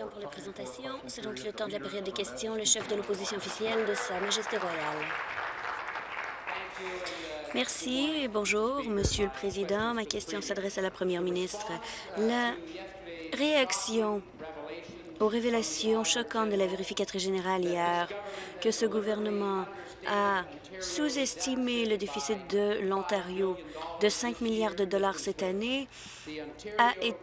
temps pour la présentation. C'est donc le temps de la période des questions. Le chef de l'opposition officielle de Sa Majesté royale. Merci. Bonjour, Monsieur le Président. Ma question s'adresse à la Première ministre. La réaction aux révélations choquantes de la vérificatrice générale hier que ce gouvernement a sous-estimé le déficit de l'Ontario de 5 milliards de dollars cette année.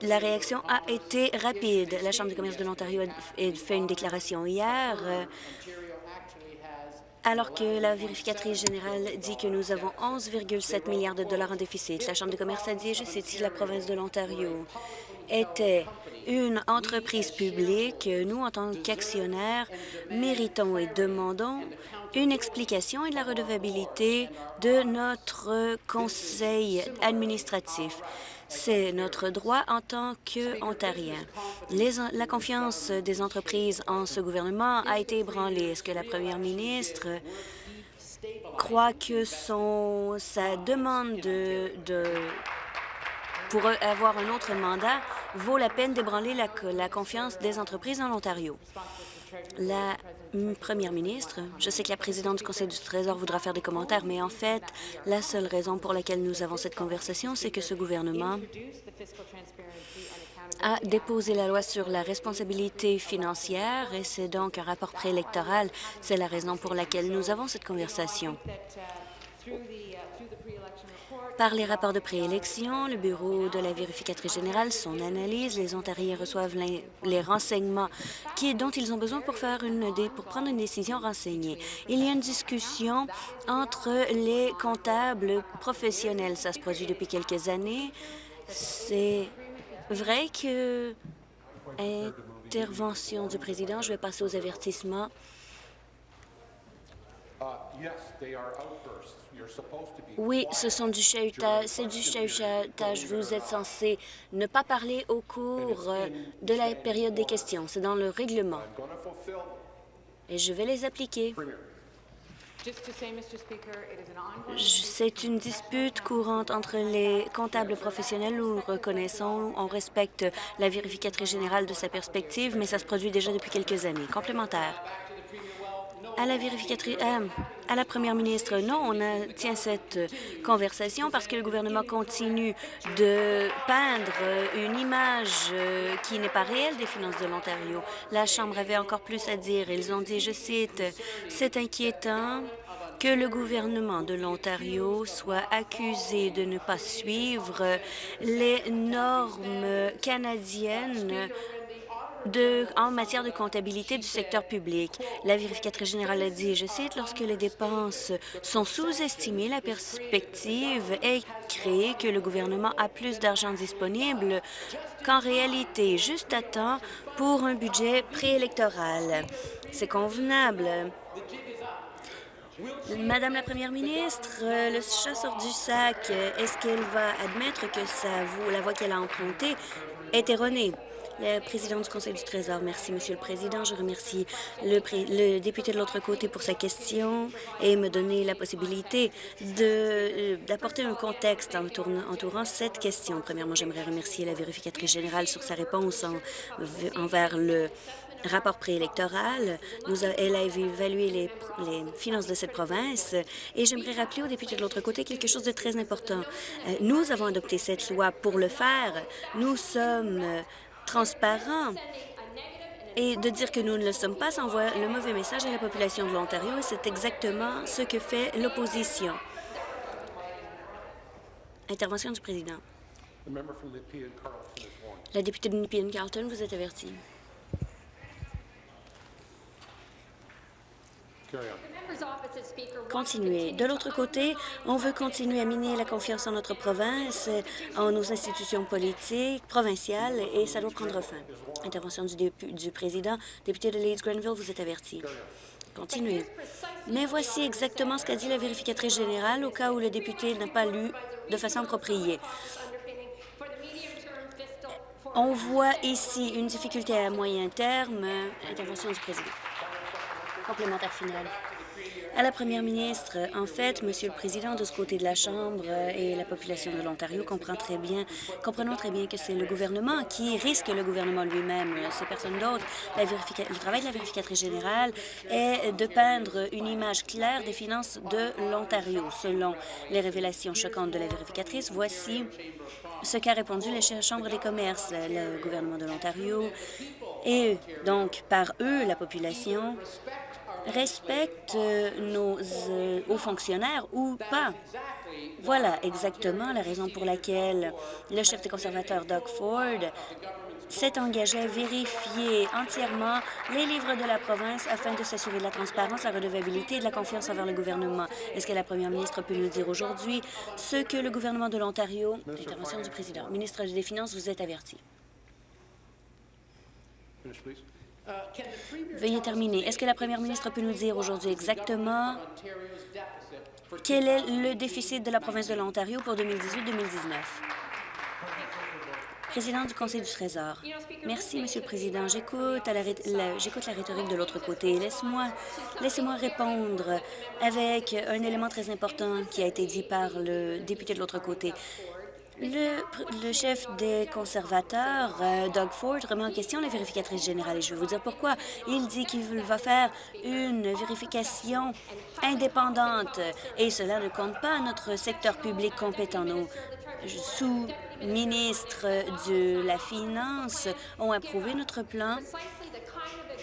La réaction a été rapide. La Chambre de commerce de l'Ontario a fait une déclaration hier alors que la vérificatrice générale dit que nous avons 11,7 milliards de dollars en déficit. La Chambre de commerce a dit, je cite, la province de l'Ontario était une entreprise publique, nous, en tant qu'actionnaires, méritons et demandons une explication et de la redevabilité de notre conseil administratif. C'est notre droit en tant qu'Ontariens. La confiance des entreprises en ce gouvernement a été ébranlée. Est-ce que la première ministre croit que son, sa demande de, de pour avoir un autre mandat vaut la peine d'ébranler la, confiance des entreprises en Ontario. La première ministre, je sais que la présidente du Conseil du Trésor voudra faire des commentaires, mais en fait, la seule raison pour laquelle nous avons cette conversation, c'est que ce gouvernement a déposé la loi sur la responsabilité financière et c'est donc un rapport préélectoral. C'est la raison pour laquelle nous avons cette conversation. Par les rapports de préélection, le Bureau de la vérificatrice générale, son analyse, les Ontariens reçoivent les, renseignements qui, dont ils ont besoin pour, faire une, pour prendre une décision renseignée. Il y a une discussion entre les comptables professionnels. Ça se produit depuis quelques années. C'est vrai que... Intervention du président. Je vais passer aux avertissements. Oui, ce sont du chahutage. C'est du chahutage. Vous êtes censé ne pas parler au cours euh, de la période des questions. C'est dans le règlement. Et je vais les appliquer. C'est une dispute courante entre les comptables professionnels. Nous reconnaissons, on respecte la vérificatrice générale de sa perspective, mais ça se produit déjà depuis quelques années. Complémentaire à la vérificatrice, euh, à la première ministre, non, on a, tient cette conversation parce que le gouvernement continue de peindre une image euh, qui n'est pas réelle des finances de l'Ontario. La Chambre avait encore plus à dire. Ils ont dit, je cite, « C'est inquiétant que le gouvernement de l'Ontario soit accusé de ne pas suivre les normes canadiennes en matière de comptabilité du secteur public. La vérificatrice générale a dit, je cite, « Lorsque les dépenses sont sous-estimées, la perspective est créée que le gouvernement a plus d'argent disponible qu'en réalité, juste à temps pour un budget préélectoral. C'est convenable. Madame la Première ministre, le chat sort du sac. Est-ce qu'elle va admettre que ça, la voie qu'elle a empruntée? Est erronée? Le président du Conseil du Trésor. Merci, Monsieur le Président. Je remercie le, député de l'autre côté pour sa question et me donner la possibilité euh, d'apporter un contexte en entourant cette question. Premièrement, j'aimerais remercier la vérificatrice générale sur sa réponse envers le rapport préélectoral. elle a évalué les, les, finances de cette province et j'aimerais rappeler aux députés de l'autre côté quelque chose de très important. Euh, nous avons adopté cette loi pour le faire. Nous sommes transparent. Et de dire que nous ne le sommes pas, ça envoie le mauvais message à la population de l'Ontario et c'est exactement ce que fait l'opposition. Intervention du président. La députée de Nepean-Carlton, vous êtes avertie. Continuer. De l'autre côté, on veut continuer à miner la confiance en notre province, en nos institutions politiques provinciales, et ça doit prendre fin. Intervention du, du président. Député de Leeds-Grenville, vous êtes averti. Continuez. Mais voici exactement ce qu'a dit la vérificatrice générale au cas où le député n'a pas lu de façon appropriée. On voit ici une difficulté à moyen terme. Intervention du président. Complémentaire final. À la première ministre, en fait, Monsieur le Président, de ce côté de la Chambre et la population de l'Ontario comprend très bien, comprenons très bien que c'est le gouvernement qui risque le gouvernement lui-même. C'est personne d'autre. Le travail de la vérificatrice générale est de peindre une image claire des finances de l'Ontario. Selon les révélations choquantes de la vérificatrice, voici ce qu'a répondu la Chambre des commerces, le gouvernement de l'Ontario, et donc par eux, la population respecte nos euh, hauts fonctionnaires ou pas. Voilà exactement la raison pour laquelle le chef des conservateurs, Doug Ford, s'est engagé à vérifier entièrement les livres de la province afin de s'assurer de la transparence, la redevabilité et de la confiance envers le gouvernement. Est-ce que la première ministre peut nous dire aujourd'hui ce que le gouvernement de l'Ontario... Intervention du président. Ministre des Finances, vous êtes averti? Veuillez terminer. Est-ce que la première ministre peut nous dire aujourd'hui exactement quel est le déficit de la province de l'Ontario pour 2018-2019? Président du Conseil du Trésor. Merci, Monsieur le Président. J'écoute la, rhétorique de l'autre côté. Laisse-moi laissez -moi répondre avec un élément très important qui a été dit par le député de l'autre côté. Le, chef des conservateurs, euh, Doug Ford, remet en question la vérificatrice générale et je vais vous dire pourquoi. Il dit qu'il va faire une vérification indépendante et cela ne compte pas notre secteur public compétent. Nos sous-ministres de la Finance ont approuvé notre plan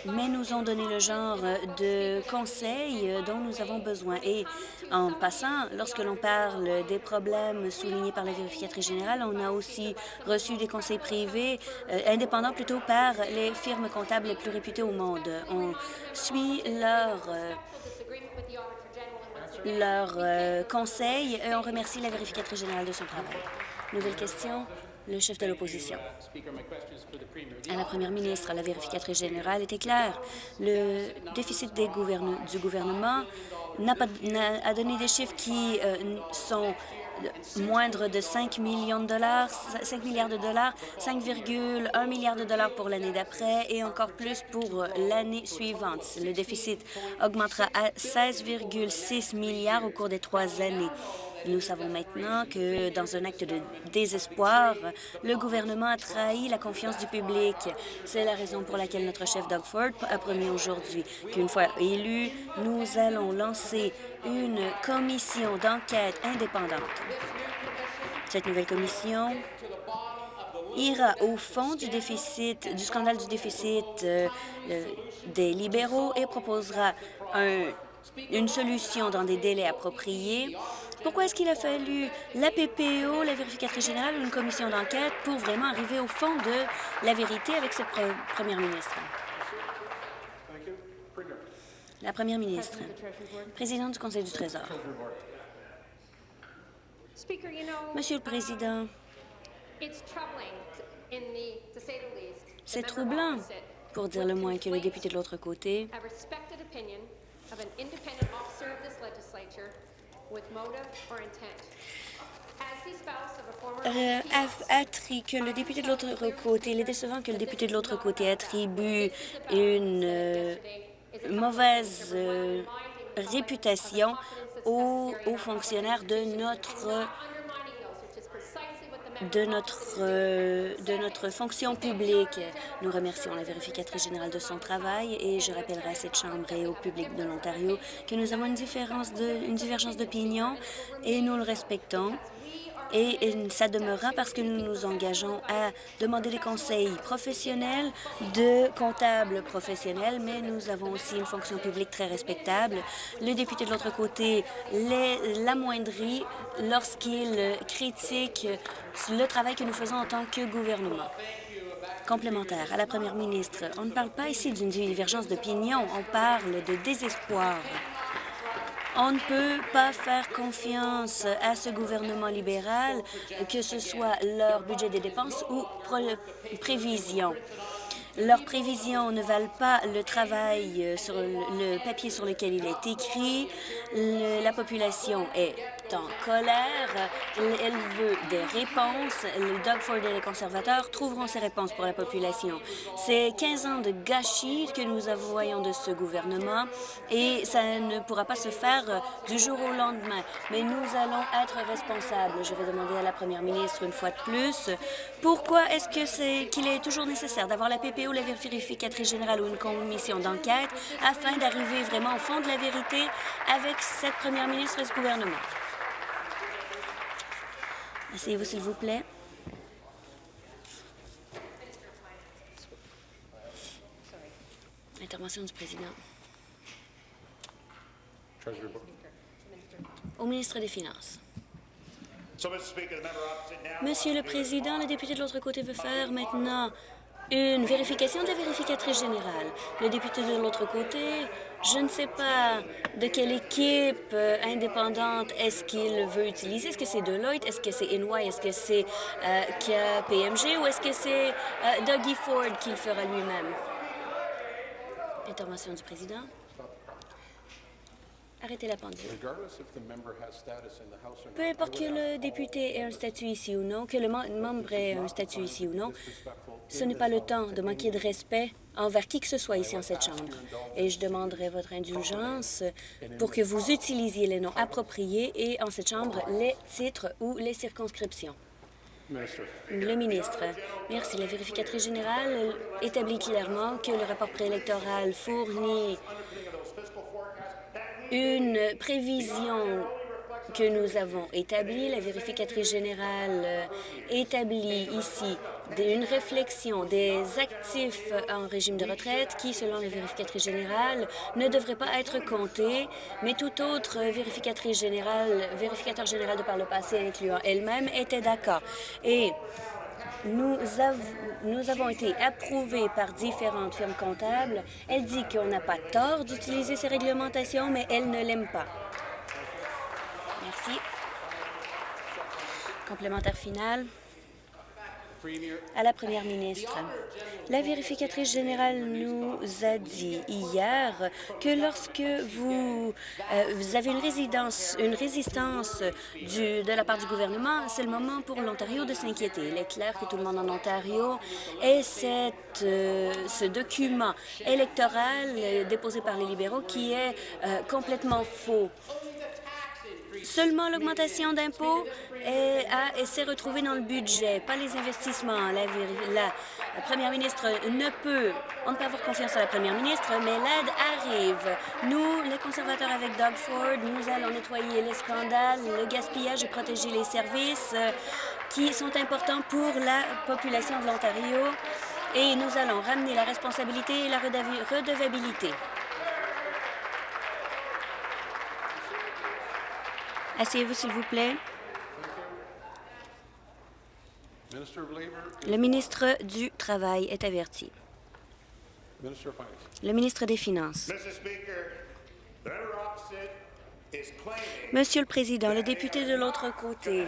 mais nous ont donné le genre de conseils dont nous avons besoin. Et en passant, lorsque l'on parle des problèmes soulignés par la vérificatrice générale, on a aussi reçu des conseils privés, euh, indépendants plutôt, par les firmes comptables les plus réputées au monde. On suit leurs euh, leur, euh, conseils et on remercie la vérificatrice générale de son travail. Nouvelle question, le chef de l'opposition. À la première ministre, la vérificatrice générale était claire. Le déficit du gouvernement n'a pas a donné des chiffres qui euh, sont moindres de 5 millions de dollars, 5 milliards de dollars, 5,1 milliards de dollars pour l'année d'après et encore plus pour l'année suivante. Le déficit augmentera à 16,6 milliards au cours des trois années. Nous savons maintenant que, dans un acte de désespoir, le gouvernement a trahi la confiance du public. C'est la raison pour laquelle notre chef Doug Ford a promis aujourd'hui qu'une fois élu, nous allons lancer une commission d'enquête indépendante. Cette nouvelle commission ira au fond du déficit, du scandale du déficit euh, des libéraux et proposera une solution dans des délais appropriés pourquoi est-ce qu'il a fallu la PPO, la vérificatrice générale ou une commission d'enquête pour vraiment arriver au fond de la vérité avec cette première ministre? La première ministre, présidente du Conseil du Trésor. Monsieur le Président, c'est troublant, pour dire le moins, que le député de l'autre côté euh, que le député de l'autre côté, il est décevant que le député de l'autre côté attribue une euh, mauvaise euh, réputation aux, aux, fonctionnaires de notre de notre, euh, de notre fonction publique. Nous remercions la vérificatrice générale de son travail et je rappellerai à cette Chambre et au public de l'Ontario que nous avons une, différence de, une divergence d'opinion et nous le respectons et ça demeurera parce que nous nous engageons à demander des conseils professionnels de comptables professionnels, mais nous avons aussi une fonction publique très respectable. Le député de l'autre côté l'amoindrit lorsqu'il critique le travail que nous faisons en tant que gouvernement. Complémentaire à la première ministre, on ne parle pas ici d'une divergence d'opinion, on parle de désespoir. On ne peut pas faire confiance à ce gouvernement libéral, que ce soit leur budget des dépenses ou prévisions. Leurs prévisions ne valent pas le travail sur le papier sur lequel il est écrit. la population est en colère. Elle veut des réponses. Les Doug Ford et les conservateurs trouveront ces réponses pour la population. C'est 15 ans de gâchis que nous voyons de ce gouvernement et ça ne pourra pas se faire du jour au lendemain. Mais nous allons être responsables. Je vais demander à la première ministre une fois de plus pourquoi est-ce que c'est qu'il est toujours nécessaire d'avoir la PPO, la vérificatrice générale ou une commission d'enquête afin d'arriver vraiment au fond de la vérité avec cette première ministre et ce gouvernement? Asseyez-vous, s'il vous plaît. Intervention du président. Au ministre des Finances. Monsieur le Président, le député de l'autre côté veut faire maintenant une vérification de la vérificatrice générale. Le député de l'autre côté, je ne sais pas de quelle équipe euh, indépendante est-ce qu'il veut utiliser. Est-ce que c'est Deloitte? Est-ce que c'est EY? Est-ce que c'est euh, KPMG? Ou est-ce que c'est euh, Dougie Ford qui le fera lui-même? Intervention du président. Arrêtez la pendule. Peu importe que le député ait un statut ici ou non, que le membre ait un statut ici ou non, ce n'est pas le temps de manquer de respect envers qui que ce soit ici en cette Chambre. Et je demanderai votre indulgence pour que vous utilisiez les noms appropriés et en cette Chambre les titres ou les circonscriptions. Le ministre. Merci. La vérificatrice générale établit clairement que le rapport préélectoral fournit une prévision que nous avons établie. La vérificatrice générale euh, établit ici une réflexion des actifs en régime de retraite qui, selon la vérificatrice générale, ne devraient pas être comptés, mais toute autre vérificatrice générale, vérificateur général de par le passé, incluant elle-même, était d'accord. Nous, avons été approuvés par différentes firmes comptables. Elle dit qu'on n'a pas tort d'utiliser ces réglementations, mais elle ne l'aime pas. Merci. Complémentaire final à la première ministre. La vérificatrice générale nous a dit hier que lorsque vous, euh, avez une, résidence, une résistance de la part du gouvernement, c'est le moment pour l'Ontario de s'inquiéter. Il est clair que tout le monde en Ontario ait cette, euh, ce document électoral euh, déposé par les libéraux qui est complètement faux. Seulement l'augmentation d'impôts s'est retrouvée dans le budget, pas les investissements. La, la, première ministre ne peut, on ne peut avoir confiance à la première ministre, mais l'aide arrive. Nous, les conservateurs avec Doug Ford, nous allons nettoyer les scandales, le gaspillage et protéger les services euh, qui sont importants pour la population de l'Ontario. Et nous allons ramener la responsabilité et la redevabilité. Asseyez-vous, s'il vous plaît. Le ministre du Travail est averti. Le ministre des Finances. Monsieur le Président, le député de l'autre côté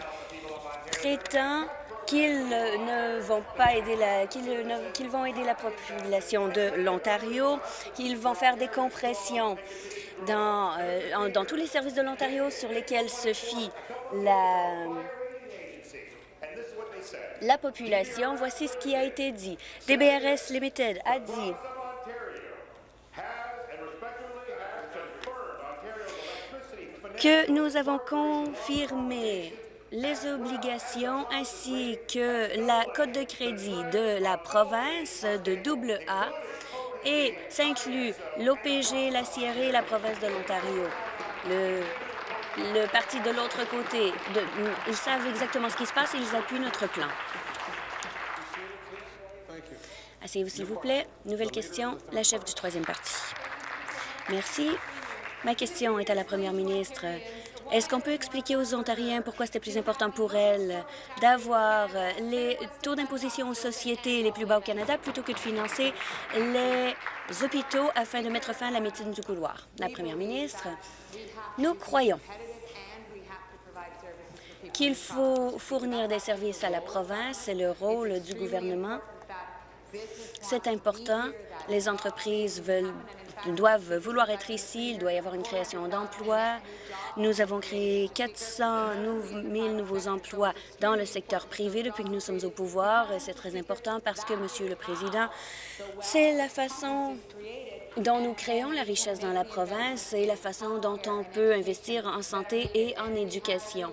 prétend qu'ils ne vont pas aider la qu'ils vont aider la population de l'Ontario, qu'ils vont faire des compressions dans, euh, dans tous les services de l'Ontario sur lesquels se fie la, la population. Voici ce qui a été dit. DBRS Limited a dit que nous avons confirmé les obligations ainsi que la cote de crédit de la province de double A et ça inclut l'OPG, la CRE et la province de l'Ontario. Le, parti de l'autre côté, ils savent exactement ce qui se passe et ils appuient notre plan. Asseyez-vous, s'il vous plaît. Nouvelle question, la chef du troisième parti. Merci. Ma question est à la première ministre. Est-ce qu'on peut expliquer aux Ontariens pourquoi c'était plus important pour elle d'avoir les taux d'imposition aux sociétés les plus bas au Canada plutôt que de financer les hôpitaux afin de mettre fin à la médecine du couloir? La première ministre, nous croyons qu'il faut fournir des services à la province. C'est le rôle du gouvernement C'est important. Les entreprises veulent, doivent vouloir être ici. Il doit y avoir une création d'emplois. Nous avons créé 400 000 nouveaux emplois dans le secteur privé depuis que nous sommes au pouvoir. C'est très important parce que, Monsieur le Président, c'est la façon dont nous créons la richesse dans la province et la façon dont on peut investir en santé et en éducation.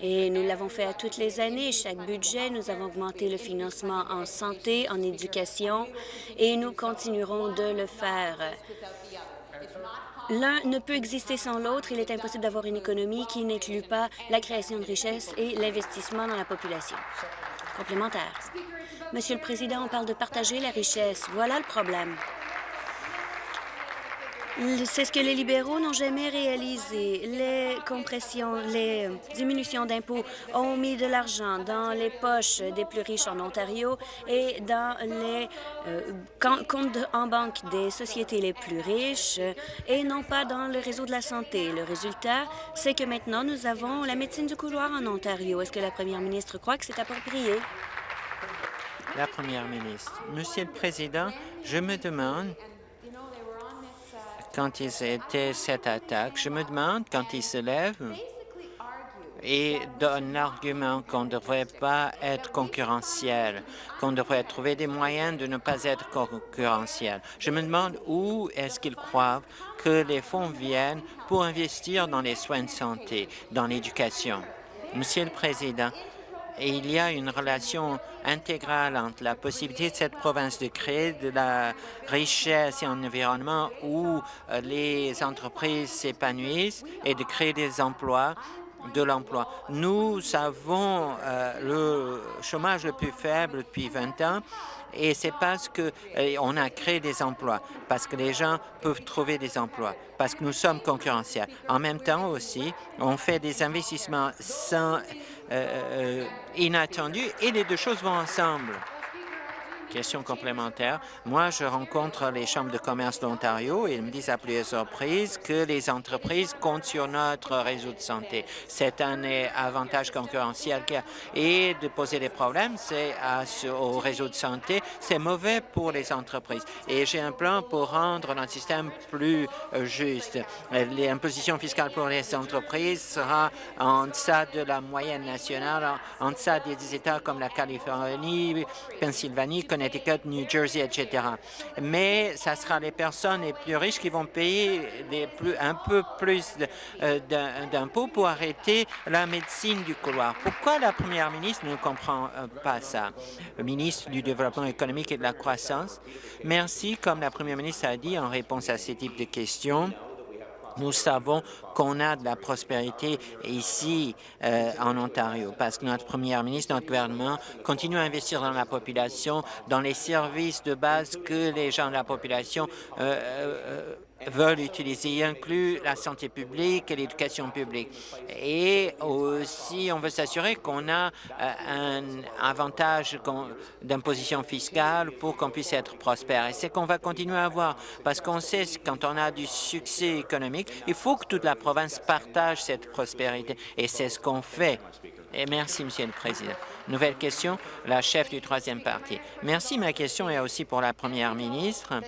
Et nous l'avons fait à toutes les années. Chaque budget, nous avons augmenté le financement en santé, en éducation, et nous continuerons de le faire. L'un ne peut exister sans l'autre. Il est impossible d'avoir une économie qui n'inclut pas la création de richesses et l'investissement dans la population. Complémentaire. Monsieur le Président, on parle de partager la richesse. Voilà le problème. C'est ce que les libéraux n'ont jamais réalisé. Les compressions, les diminutions d'impôts ont mis de l'argent dans les poches des plus riches en Ontario et dans les euh, comptes en banque des sociétés les plus riches et non pas dans le réseau de la santé. Le résultat, c'est que maintenant, nous avons la médecine du couloir en Ontario. Est-ce que la première ministre croit que c'est approprié? La première ministre. Monsieur le Président, je me demande quand ils étaient cette attaque. Je me demande, quand ils se lèvent et donnent l'argument qu'on ne devrait pas être concurrentiel, qu'on devrait trouver des moyens de ne pas être concurrentiel. Je me demande où est-ce qu'ils croient que les fonds viennent pour investir dans les soins de santé, dans l'éducation. Monsieur le Président, il y a une relation intégrale entre la possibilité de cette province de créer de la richesse et un environnement où euh, les entreprises s'épanouissent et de créer des emplois de l'emploi. Nous avons euh, le chômage le plus faible depuis 20 ans et c'est parce qu'on euh, a créé des emplois, parce que les gens peuvent trouver des emplois, parce que nous sommes concurrentiels. En même temps aussi, on fait des investissements sans, euh, inattendus et les deux choses vont ensemble. Question complémentaire. Moi, je rencontre les chambres de commerce d'Ontario et ils me disent à plusieurs reprises que les entreprises comptent sur notre réseau de santé. C'est un avantage concurrentiel et de poser des problèmes au réseau de santé, c'est mauvais pour les entreprises. Et j'ai un plan pour rendre notre système plus euh, juste. L'imposition fiscale pour les entreprises sera en deçà de la moyenne nationale, en deçà des États comme la Californie, Pennsylvanie, New Jersey, etc. Mais ça sera les personnes les plus riches qui vont payer un peu plus euh, d'impôts pour arrêter la médecine du couloir. Pourquoi la première ministre ne comprend euh, pas ça? Le ministre du Développement économique et de la croissance, merci, comme la première ministre a dit en réponse à ce type de questions, nous savons qu'on a de la prospérité ici euh, en Ontario parce que notre première ministre, notre gouvernement continue à investir dans la population, dans les services de base que les gens de la population euh, euh, veulent utiliser. Il inclut la santé publique et l'éducation publique. Et aussi, on veut s'assurer qu'on a euh, un avantage d'imposition fiscale pour qu'on puisse être prospère. Et c'est qu'on va continuer à avoir, parce qu'on sait quand on a du succès économique, il faut que toute la province partage cette prospérité. Et c'est ce qu'on fait. Et merci, Monsieur le Président. Nouvelle question, la chef du troisième parti. Merci. Ma question est aussi pour la première ministre.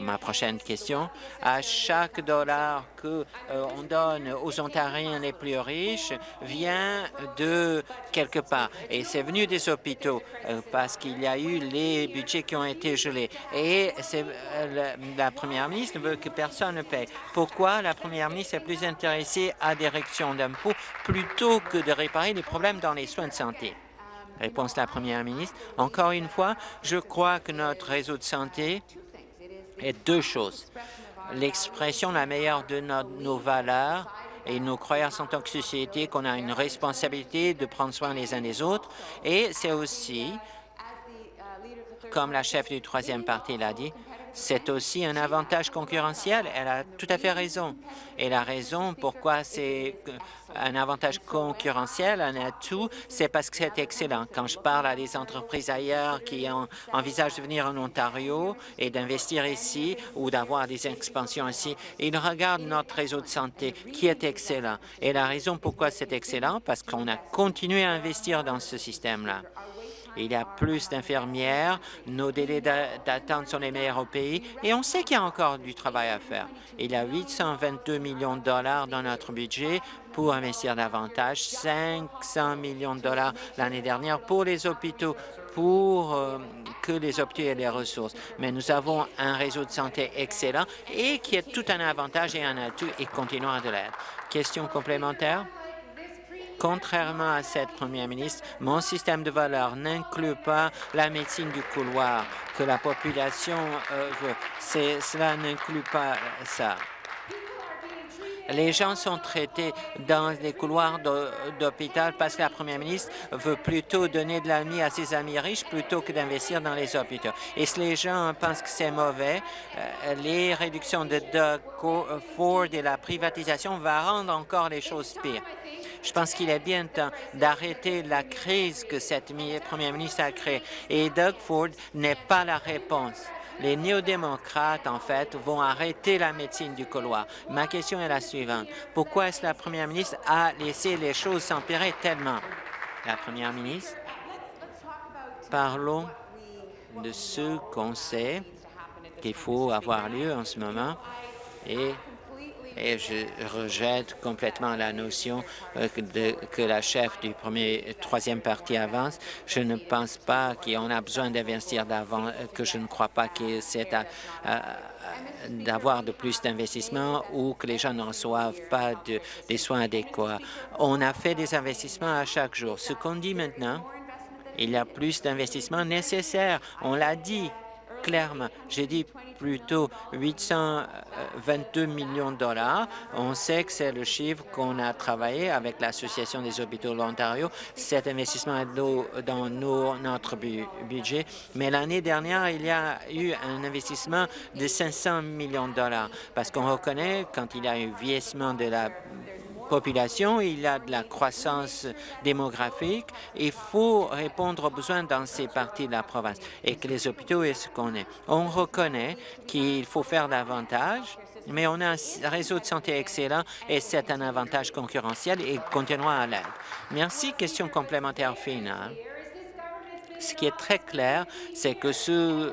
Ma prochaine question. À chaque dollar que euh, on donne aux Ontariens les plus riches vient de quelque part. Et c'est venu des hôpitaux euh, parce qu'il y a eu les budgets qui ont été gelés. Et euh, la première ministre veut que personne ne paye. Pourquoi la première ministre est plus intéressée à des réductions d'impôts plutôt que de réparer les problèmes dans les soins de santé? Réponse de la première ministre. Encore une fois, je crois que notre réseau de santé est deux choses. L'expression la meilleure de nos valeurs et nos croyances en tant que société qu'on a une responsabilité de prendre soin les uns des autres. Et c'est aussi, comme la chef du troisième parti l'a dit, c'est aussi un avantage concurrentiel. Elle a tout à fait raison. Et la raison pourquoi c'est un avantage concurrentiel, un atout, c'est parce que c'est excellent. Quand je parle à des entreprises ailleurs qui envisagent de venir en Ontario et d'investir ici ou d'avoir des expansions ici, ils regardent notre réseau de santé qui est excellent. Et la raison pourquoi c'est excellent, parce qu'on a continué à investir dans ce système-là. Il y a plus d'infirmières, nos délais d'attente sont les meilleurs au pays et on sait qu'il y a encore du travail à faire. Il y a 822 millions de dollars dans notre budget pour investir davantage, 500 millions de dollars l'année dernière pour les hôpitaux, pour euh, que les hôpitaux aient les ressources. Mais nous avons un réseau de santé excellent et qui est tout un avantage et un atout et continuera de l'être. Question complémentaire? Contrairement à cette première ministre, mon système de valeurs n'inclut pas la médecine du couloir que la population euh, veut. Cela n'inclut pas ça. Les gens sont traités dans des couloirs d'hôpital parce que la première ministre veut plutôt donner de l'ami à ses amis riches plutôt que d'investir dans les hôpitaux. Et si les gens pensent que c'est mauvais, euh, les réductions de Doug Ford et la privatisation vont rendre encore les choses pires. Je pense qu'il est bien temps d'arrêter la crise que cette première ministre a créée. Et Doug Ford n'est pas la réponse. Les néo-démocrates, en fait, vont arrêter la médecine du couloir. Ma question est la suivante. Pourquoi est-ce que la première ministre a laissé les choses s'empirer tellement? La première ministre, parlons de ce qu'on sait qu'il faut avoir lieu en ce moment et je rejette complètement la notion euh, que la chef du premier troisième parti avance. Je ne pense pas qu'on a besoin d'investir d'avant, euh, que je ne crois pas que c'est d'avoir de plus d'investissements ou que les gens ne reçoivent pas de, des soins adéquats. On a fait des investissements à chaque jour. Ce qu'on dit maintenant, il y a plus d'investissements nécessaires. On l'a dit clairement. J'ai dit plutôt 822 millions de dollars. On sait que c'est le chiffre qu'on a travaillé avec l'Association des hôpitaux de l'Ontario. Cet investissement est dans notre budget. Mais l'année dernière, il y a eu un investissement de 500 millions de dollars parce qu'on reconnaît quand il y a un vieillissement de la population, il y a de la croissance démographique. Il faut répondre aux besoins dans ces parties de la province et que les hôpitaux est ce qu'on est. On reconnaît qu'il faut faire davantage, mais on a un réseau de santé excellent et c'est un avantage concurrentiel et continuera à l'être. Merci. Question complémentaire finale. Ce qui est très clair, c'est que ce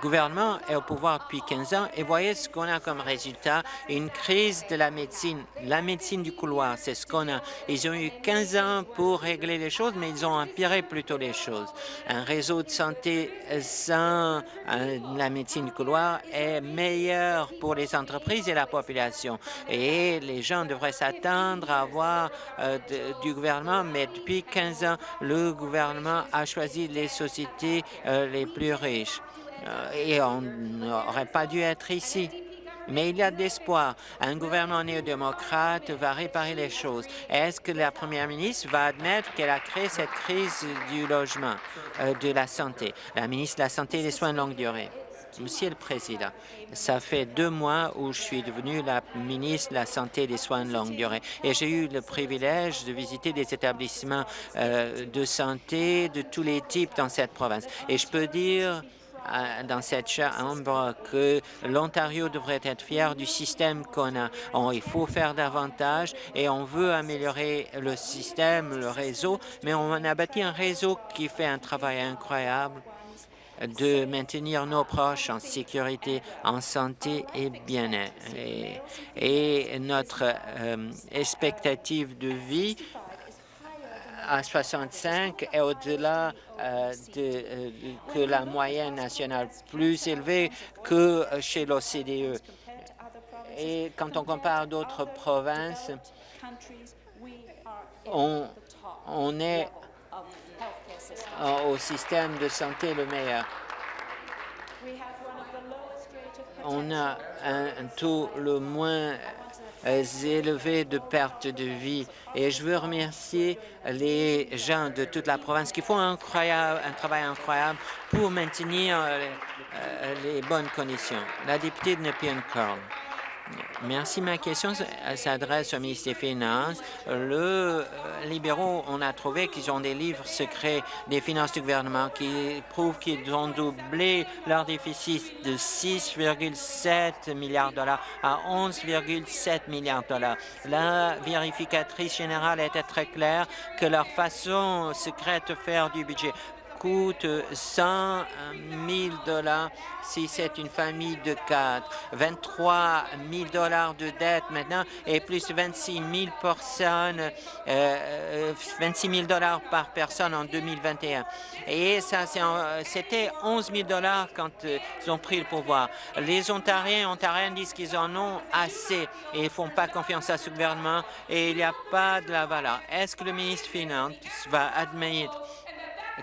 gouvernement est au pouvoir depuis 15 ans et voyez ce qu'on a comme résultat, une crise de la médecine. La médecine du couloir, c'est ce qu'on a. Ils ont eu 15 ans pour régler les choses, mais ils ont empiré plutôt les choses. Un réseau de santé sans euh, la médecine du couloir est meilleur pour les entreprises et la population. Et les gens devraient s'attendre à avoir euh, du gouvernement, mais depuis 15 ans, le gouvernement a choisi les sociétés euh, les plus riches. Euh, et on n'aurait pas dû être ici. Mais il y a de l'espoir. Un gouvernement néo-démocrate va réparer les choses. Est-ce que la première ministre va admettre qu'elle a créé cette crise du logement, euh, de la santé? La ministre de la Santé et des Soins de longue durée. Monsieur le Président, ça fait deux mois où je suis devenue la ministre de la Santé et des Soins de longue durée et j'ai eu le privilège de visiter des établissements euh, de santé de tous les types dans cette province. Et je peux dire dans cette chambre que l'Ontario devrait être fier du système qu'on a. il faut faire davantage et on veut améliorer le système, le réseau, mais on a bâti un réseau qui fait un travail incroyable de maintenir nos proches en sécurité, en santé et bien-être. Et, notre euh, expectative de vie à 65 est au-delà euh, de, euh, que la moyenne nationale, plus élevée que chez l'OCDE. Et quand on compare d'autres provinces, on, on est au système de santé le meilleur. On a un taux le moins élevés de perte de vie. Et je veux remercier les gens de toute la province qui font un, travail incroyable pour maintenir euh, euh, les bonnes conditions. La députée de Nepean Carl. Merci. Ma question s'adresse au ministre des Finances. Le euh, libéraux, on a trouvé qu'ils ont des livres secrets des finances du gouvernement qui prouvent qu'ils ont doublé leur déficit de 6,7 milliards de dollars à 11,7 milliards de dollars. La vérificatrice générale était très claire que leur façon secrète de faire du budget coûte 100 000 dollars si c'est une famille de quatre, 23 000 dollars de dette maintenant et plus 26 000 personnes, euh, 26 000 dollars par personne en 2021. Et ça, c'était 11 000 dollars quand euh, ils ont pris le pouvoir. Les Ontariens, Ontariens disent qu'ils en ont assez et ils font pas confiance à ce gouvernement et il n'y a pas de la valeur. Est-ce que le ministre des Finances va admettre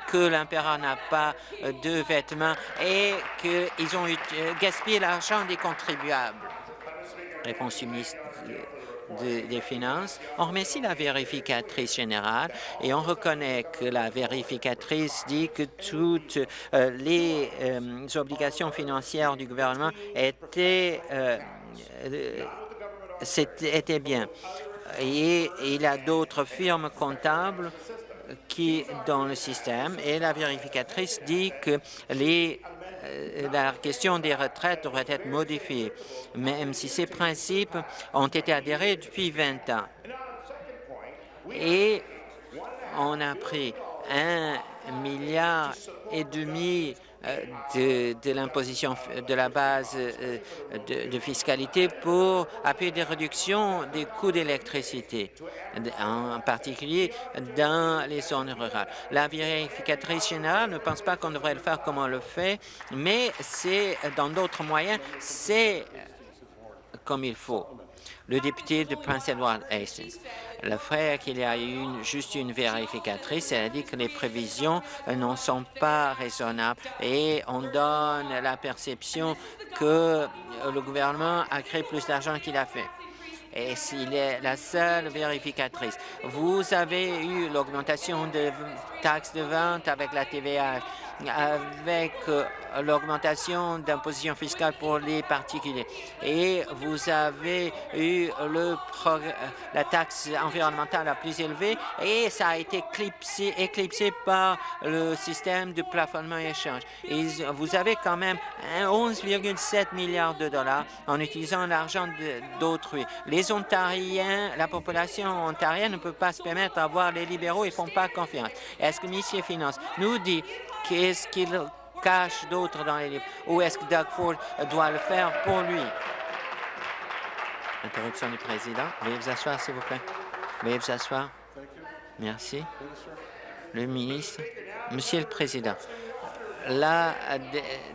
que l'impérateur n'a pas euh, de vêtements et qu'ils ont euh, gaspillé l'argent des contribuables. Réponse du ministre des Finances. On remercie la vérificatrice générale et on reconnaît que la vérificatrice dit que toutes euh, les obligations financières du gouvernement étaient, étaient bien. Et il y a d'autres firmes comptables qui dans le système et la vérificatrice dit que euh, la question des retraites devrait être modifiée, même si ces principes ont été adhérés depuis 20 ans. Et on a pris un milliard et demi euh, de, l'imposition de la base euh, de, fiscalité pour appuyer des réductions des coûts d'électricité, en particulier dans les zones rurales. La vérificatrice générale ne pense pas qu'on devrait le faire comme on le fait, mais c'est dans d'autres moyens, c'est comme il faut le député de Prince Edward Hastings. Le frère qu'il y a eu juste une vérificatrice, elle a dit que les prévisions euh, ne sont pas raisonnables. Et on donne la perception que euh, le gouvernement a créé plus d'argent qu'il a fait. Et s'il est la seule vérificatrice. Vous avez eu l'augmentation de taxes de vente avec la TVA avec euh, l'augmentation d'imposition fiscale pour les particuliers. Et vous avez eu le la taxe environnementale la plus élevée et ça a été éclipsé, par le système de plafonnement et échange. Et vous avez quand même 11,7 milliards de dollars en utilisant l'argent d'autrui. Les Ontariens, la population ontarienne ne peut pas se permettre d'avoir les libéraux, ne font pas confiance. Est-ce que M. Finance nous dit Qu'est-ce qu'il cache d'autre dans les livres? Ou est-ce que Doug Ford doit le faire pour lui? Interruption du président. Veuillez vous asseoir, s'il vous plaît. Veuillez vous asseoir. Merci. Le ministre. Monsieur le Président, la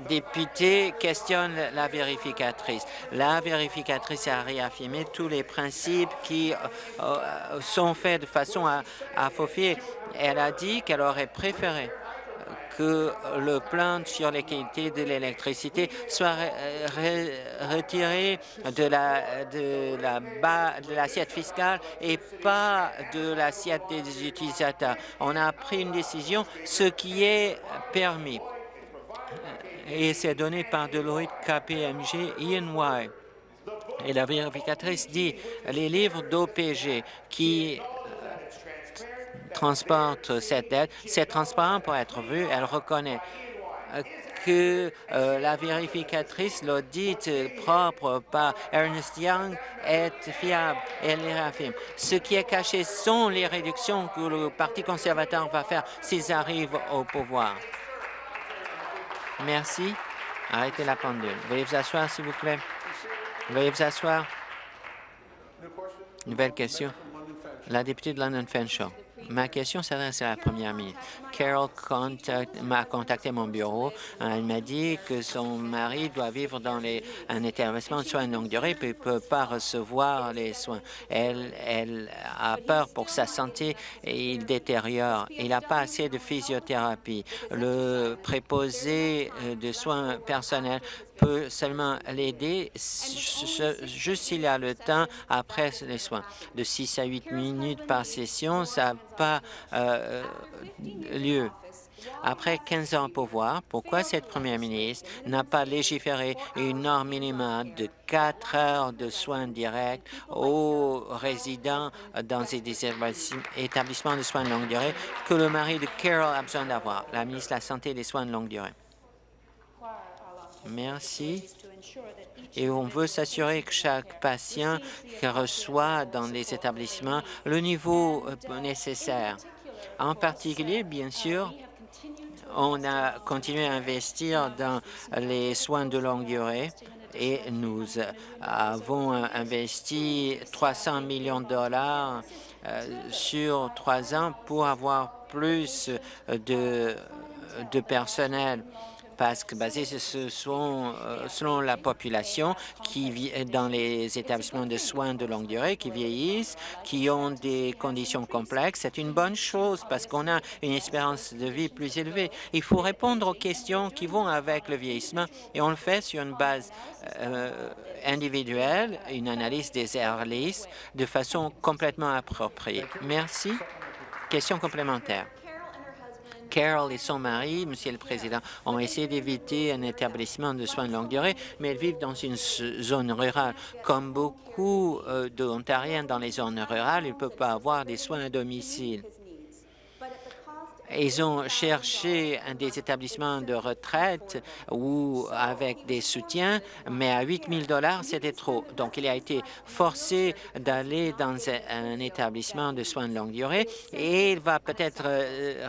députée questionne la vérificatrice. La vérificatrice a réaffirmé tous les principes qui euh, euh, sont faits de façon à, à faufier. Elle a dit qu'elle aurait préféré que le plan sur les qualités de l'électricité soit retiré de la de la de l'assiette fiscale et pas de l'assiette des utilisateurs. On a pris une décision, ce qui est permis. Et c'est donné par Deloitte, KPMG, EY. Et la vérificatrice dit les livres d'OPG qui transporte cette aide. C'est transparent pour être vu. Elle reconnaît euh, que euh, la vérificatrice, l'audit propre par Ernest Young est fiable. Elle les réaffirme. Ce qui est caché sont les réductions que le Parti conservateur va faire s'ils arrivent au pouvoir. Merci. Arrêtez la pendule. Veuillez vous asseoir, s'il vous plaît. Veuillez vous asseoir. Nouvelle question. La députée de London Fenshaw. Ma question s'adresse à la première ministre. Carol m'a contacté mon bureau. Elle m'a dit que son mari doit vivre dans un établissement de soins de longue durée et ne peut pas recevoir les soins. Elle, elle a peur pour sa santé et il détériore. Il n'a pas assez de physiothérapie. Le préposé euh, de soins personnels peut seulement l'aider juste s'il a le temps après les soins. De 6 à 8 minutes par session, ça n'a pas euh, lieu. Après 15 ans au pouvoir, pourquoi cette première ministre n'a pas légiféré une norme minimale de 4 heures de soins directs aux résidents dans des établissements de soins de longue durée que le mari de Carol a besoin d'avoir, la ministre de la Santé et des soins de longue durée? Merci. Et on veut s'assurer que chaque patient reçoit dans les établissements le niveau euh, nécessaire. En particulier, bien sûr, on a continué à investir dans les soins de longue durée et nous avons investi 300 millions de dollars euh, sur trois ans pour avoir plus de, de personnel parce que basé euh, selon la population qui vit dans les établissements de soins de longue durée, qui vieillissent, qui ont des conditions complexes. C'est une bonne chose parce qu'on a une espérance de vie plus élevée. Il faut répondre aux questions qui vont avec le vieillissement et on le fait sur une base euh, individuelle, une analyse des airlists de façon complètement appropriée. Merci. Question complémentaire. Carol et son mari, Monsieur le Président, ont essayé d'éviter un établissement de soins de longue durée, mais elles vivent dans une zone rurale. Comme beaucoup euh, d'Ontariens dans les zones rurales, ils ne peuvent pas avoir des soins à domicile. Ils ont cherché des établissements de retraite ou avec des soutiens, mais à 8 000 c'était trop. Donc, il a été forcé d'aller dans un établissement de soins de longue durée et il va peut-être euh,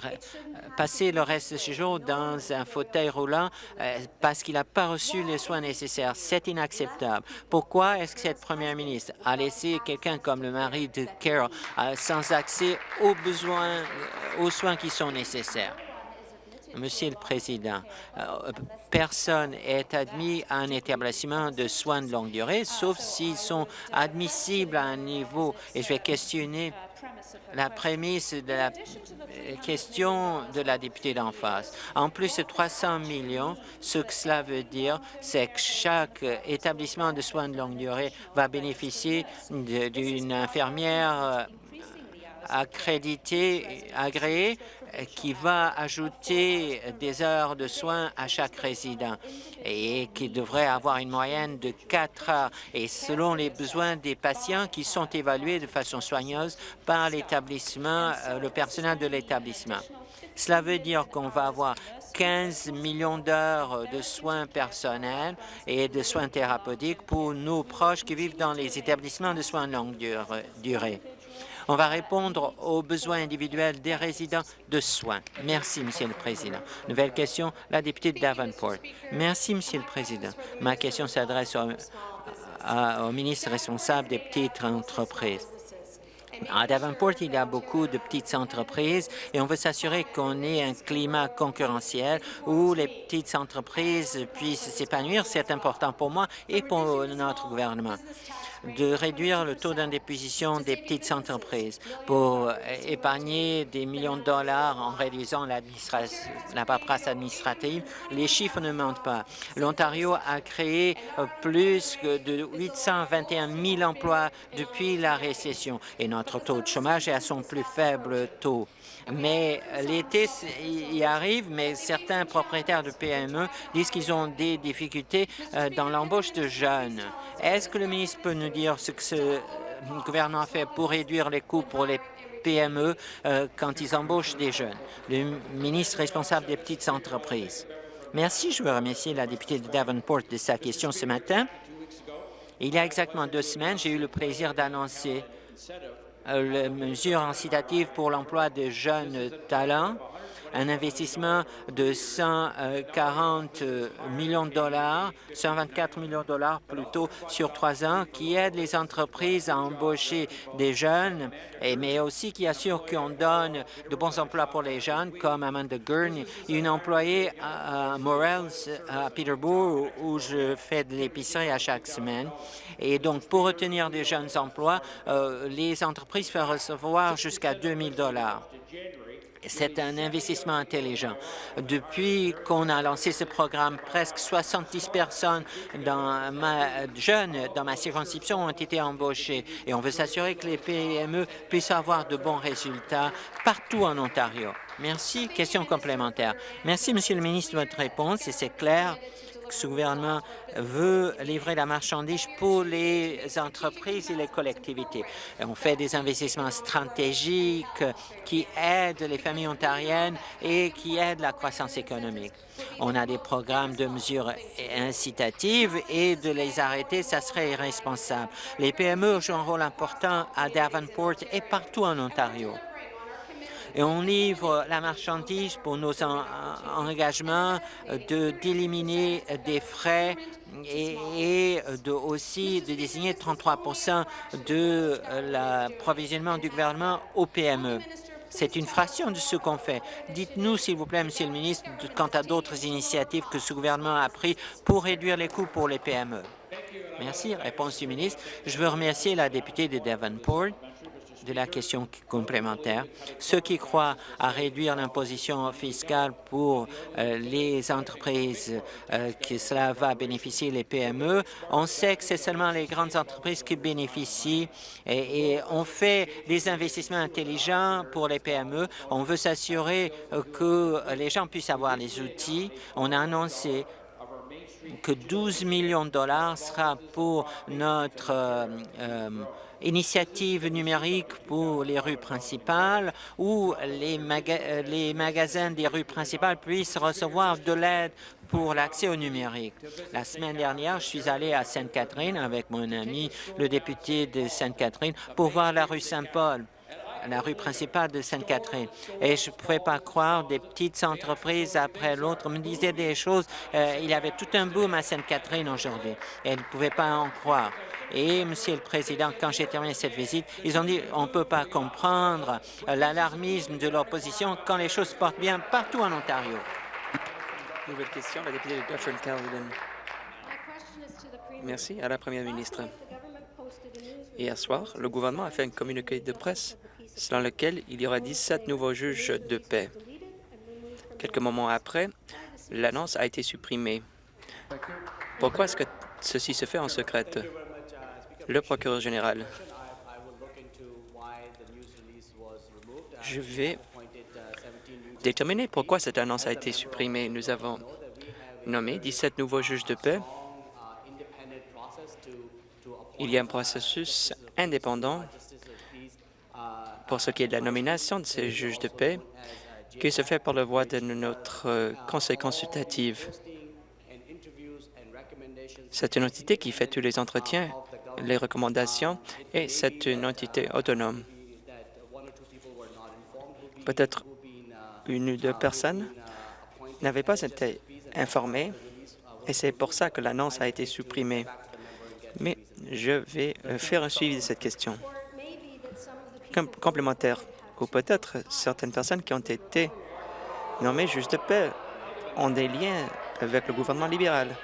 passer le reste de ses jours dans un fauteuil roulant euh, parce qu'il n'a pas reçu les soins nécessaires. C'est inacceptable. Pourquoi est-ce que cette première ministre a laissé quelqu'un comme le mari de Carol euh, sans accès aux besoins, aux soins qui sont nécessaires? Monsieur le Président, euh, personne est admis à un établissement de soins de longue durée, sauf s'ils sont admissibles à un niveau, et je vais questionner la prémisse de la question de la députée d'en face. En plus de 300 millions, ce que cela veut dire, c'est que chaque établissement de soins de longue durée va bénéficier d'une infirmière accrédité, agréé, qui va ajouter des heures de soins à chaque résident et qui devrait avoir une moyenne de 4 heures et selon les besoins des patients qui sont évalués de façon soigneuse par l'établissement, euh, le personnel de l'établissement. Cela veut dire qu'on va avoir 15 millions d'heures de soins personnels et de soins thérapeutiques pour nos proches qui vivent dans les établissements de soins de longue durée. On va répondre aux besoins individuels des résidents de soins. Merci, Monsieur le Président. Nouvelle question, la députée de Davenport. Merci, Monsieur le Président. Ma question s'adresse au, au ministre responsable des petites entreprises. À Davenport, il y a beaucoup de petites entreprises et on veut s'assurer qu'on ait un climat concurrentiel où les petites entreprises puissent s'épanouir. C'est important pour moi et pour notre gouvernement de réduire le taux d'indéposition des petites entreprises pour épargner des millions de dollars en réduisant la paperasse administrative. Les chiffres ne mentent pas. L'Ontario a créé plus de 821 000 emplois depuis la récession et notre taux de chômage est à son plus faible taux. Mais l'été y arrive, mais certains propriétaires de PME disent qu'ils ont des difficultés euh, dans l'embauche de jeunes. Est-ce que le ministre peut nous dire ce que ce gouvernement fait pour réduire les coûts pour les PME euh, quand ils embauchent des jeunes? Le ministre responsable des petites entreprises. Merci. Je veux remercier la députée de Davenport de sa question ce matin. Il y a exactement deux semaines, j'ai eu le plaisir d'annoncer euh, la mesure incitative pour l'emploi de jeunes talents un investissement de 140 millions de dollars, 124 millions de dollars plutôt sur trois ans, qui aide les entreprises à embaucher des jeunes, et, mais aussi qui assure qu'on donne de bons emplois pour les jeunes, comme Amanda Gurney, une employée à, Morels, à Peterborough, où je fais de l'épicerie à chaque semaine. Et donc, pour retenir des jeunes emplois, euh, les entreprises peuvent recevoir jusqu'à 2 000 dollars. C'est un investissement intelligent. Depuis qu'on a lancé ce programme, presque 70 personnes dans ma, jeunes dans ma circonscription ont été embauchées et on veut s'assurer que les PME puissent avoir de bons résultats partout en Ontario. Merci. Question complémentaire. Merci, Monsieur le ministre, de votre réponse et c'est clair ce gouvernement veut livrer la marchandise pour les entreprises et les collectivités. On fait des investissements stratégiques qui aident les familles ontariennes et qui aident la croissance économique. On a des programmes de mesures incitatives et de les arrêter, ça serait irresponsable. Les PME jouent un rôle important à Davenport et partout en Ontario. Et on livre la marchandise pour nos engagements d'éliminer des frais et, de, aussi de désigner 33 de l'approvisionnement du gouvernement aux PME. C'est une fraction de ce qu'on fait. Dites-nous, s'il vous plaît, Monsieur le ministre, quant à d'autres initiatives que ce gouvernement a prises pour réduire les coûts pour les PME. Merci. Réponse du ministre. Je veux remercier la députée de Devonport de la question complémentaire. Ceux qui croient à réduire l'imposition fiscale pour euh, les entreprises, euh, que cela va bénéficier les PME, on sait que c'est seulement les grandes entreprises qui bénéficient et, on fait des investissements intelligents pour les PME. On veut s'assurer euh, que les gens puissent avoir les outils. On a annoncé que 12 millions de dollars sera pour notre initiative numérique pour les rues principales où les, euh, les magasins des rues principales puissent recevoir de l'aide pour l'accès au numérique. La semaine dernière, je suis allé à Sainte-Catherine avec mon ami, le député de Sainte-Catherine, pour voir la rue Saint-Paul la rue principale de Sainte-Catherine. Et je ne pouvais pas croire, des petites entreprises après l'autre me disaient des choses. Euh, il y avait tout un boom à Sainte-Catherine aujourd'hui. Et ne pouvaient pas en croire. Et, Monsieur le Président, quand j'ai terminé cette visite, ils ont dit on ne peut pas comprendre l'alarmisme de l'opposition quand les choses se portent bien partout en Ontario. Nouvelle question, la députée de Dufferin. Merci à la Première ministre. Hier soir, le gouvernement a fait un communiqué de presse selon lequel il y aura 17 nouveaux juges de paix. Quelques moments après, l'annonce a été supprimée. Pourquoi est-ce que ceci se fait en secret? Le procureur général. Je vais déterminer pourquoi cette annonce a été supprimée. Nous avons nommé 17 nouveaux juges de paix. Il y a un processus indépendant pour ce qui est de la nomination de ces juges de paix qui se fait par la voie de notre conseil consultatif. C'est une entité qui fait tous les entretiens les recommandations et c'est une entité autonome. Peut-être une ou deux personnes n'avaient pas été informées et c'est pour ça que l'annonce a été supprimée. Mais je vais faire un suivi de cette question. complémentaire, ou peut-être certaines personnes qui ont été nommées juges de paix ont des liens avec le gouvernement libéral.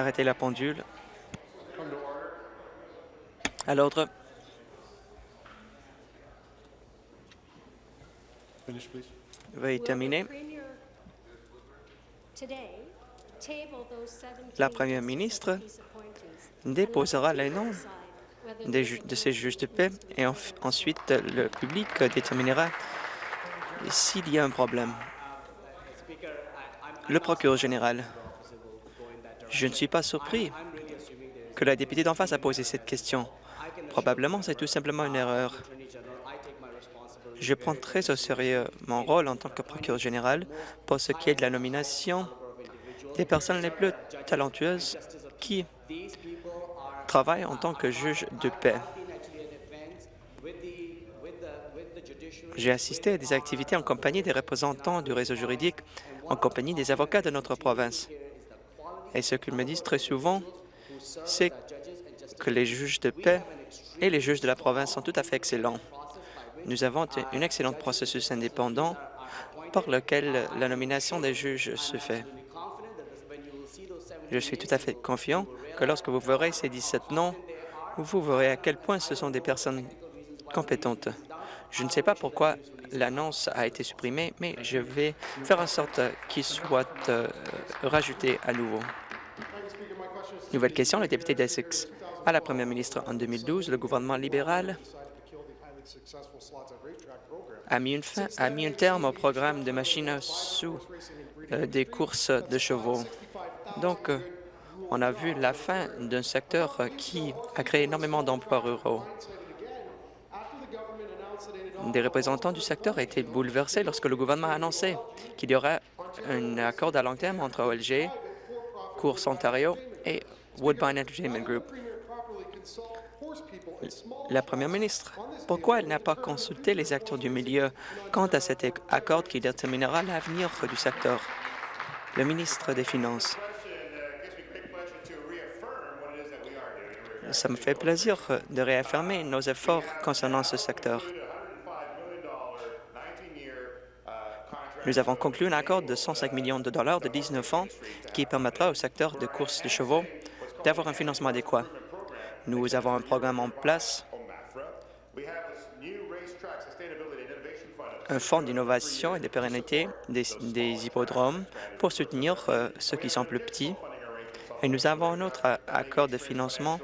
Arrêtez la pendule. À l'ordre. Veuillez terminer. La Première ministre déposera les noms de ces juges de paix et ensuite le public déterminera s'il y a un problème. Le procureur général. Je ne suis pas surpris que la députée d'en face a posé cette question. Probablement, c'est tout simplement une erreur. Je prends très au sérieux mon rôle en tant que procureur général pour ce qui est de la nomination des personnes les plus talentueuses qui travaillent en tant que juge de paix. J'ai assisté à des activités en compagnie des représentants du réseau juridique, en compagnie des avocats de notre province. Et ce qu'ils me disent très souvent, c'est que les juges de paix et les juges de la province sont tout à fait excellents. Nous avons un excellent processus indépendant par lequel la nomination des juges se fait. Je suis tout à fait confiant que lorsque vous verrez ces 17 noms, vous verrez à quel point ce sont des personnes compétentes. Je ne sais pas pourquoi l'annonce a été supprimée, mais je vais faire en sorte qu'il soit euh, rajouté à nouveau. Nouvelle question, le député d'Essex. À la première ministre, en 2012, le gouvernement libéral a mis, une fin, a mis un terme au programme de machines sous euh, des courses de chevaux. Donc, euh, on a vu la fin d'un secteur qui a créé énormément d'emplois ruraux. Des représentants du secteur ont été bouleversés lorsque le gouvernement a annoncé qu'il y aurait un accord à long terme entre OLG, Course Ontario et Woodbine Entertainment Group. la première ministre, pourquoi elle n'a pas consulté les acteurs du milieu quant à cet accord qui déterminera l'avenir du secteur? Le ministre des Finances. Ça me fait plaisir de réaffirmer nos efforts concernant ce secteur. Nous avons conclu un accord de 105 millions de dollars de 19 ans qui permettra au secteur de course de chevaux d'avoir un financement adéquat. Nous avons un programme en place, un fonds d'innovation et de pérennité des, hippodromes pour soutenir euh, ceux qui sont plus petits. Et nous avons un autre accord de financement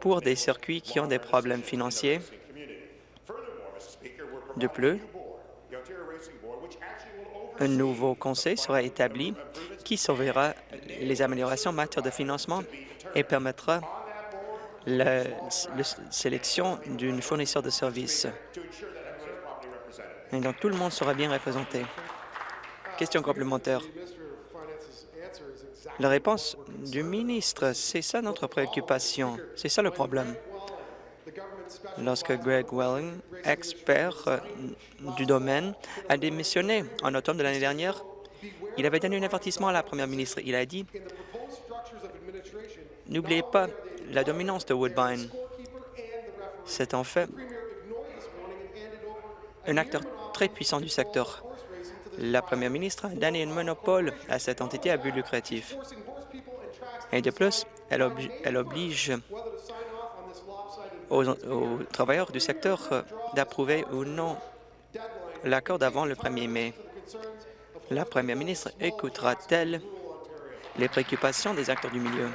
pour des circuits qui ont des problèmes financiers. De plus, un nouveau conseil sera établi qui surveillera les améliorations en matière de financement et permettra la, sélection d'une fournisseur de services. Et donc, tout le monde sera bien représenté. Question complémentaire. La réponse du ministre, c'est ça notre préoccupation, c'est ça le problème. Lorsque Greg Welling, expert euh, du domaine, a démissionné en octobre de l'année dernière, il avait donné un avertissement à la première ministre. Il a dit « N'oubliez pas la dominance de Woodbine. C'est en fait un acteur très puissant du secteur la première ministre a donné un monopole à cette entité à but lucratif. Et de plus, elle, oblige aux, travailleurs du secteur euh, d'approuver ou non l'accord d'avant le 1er mai. La première ministre écoutera-t-elle les préoccupations des acteurs du milieu?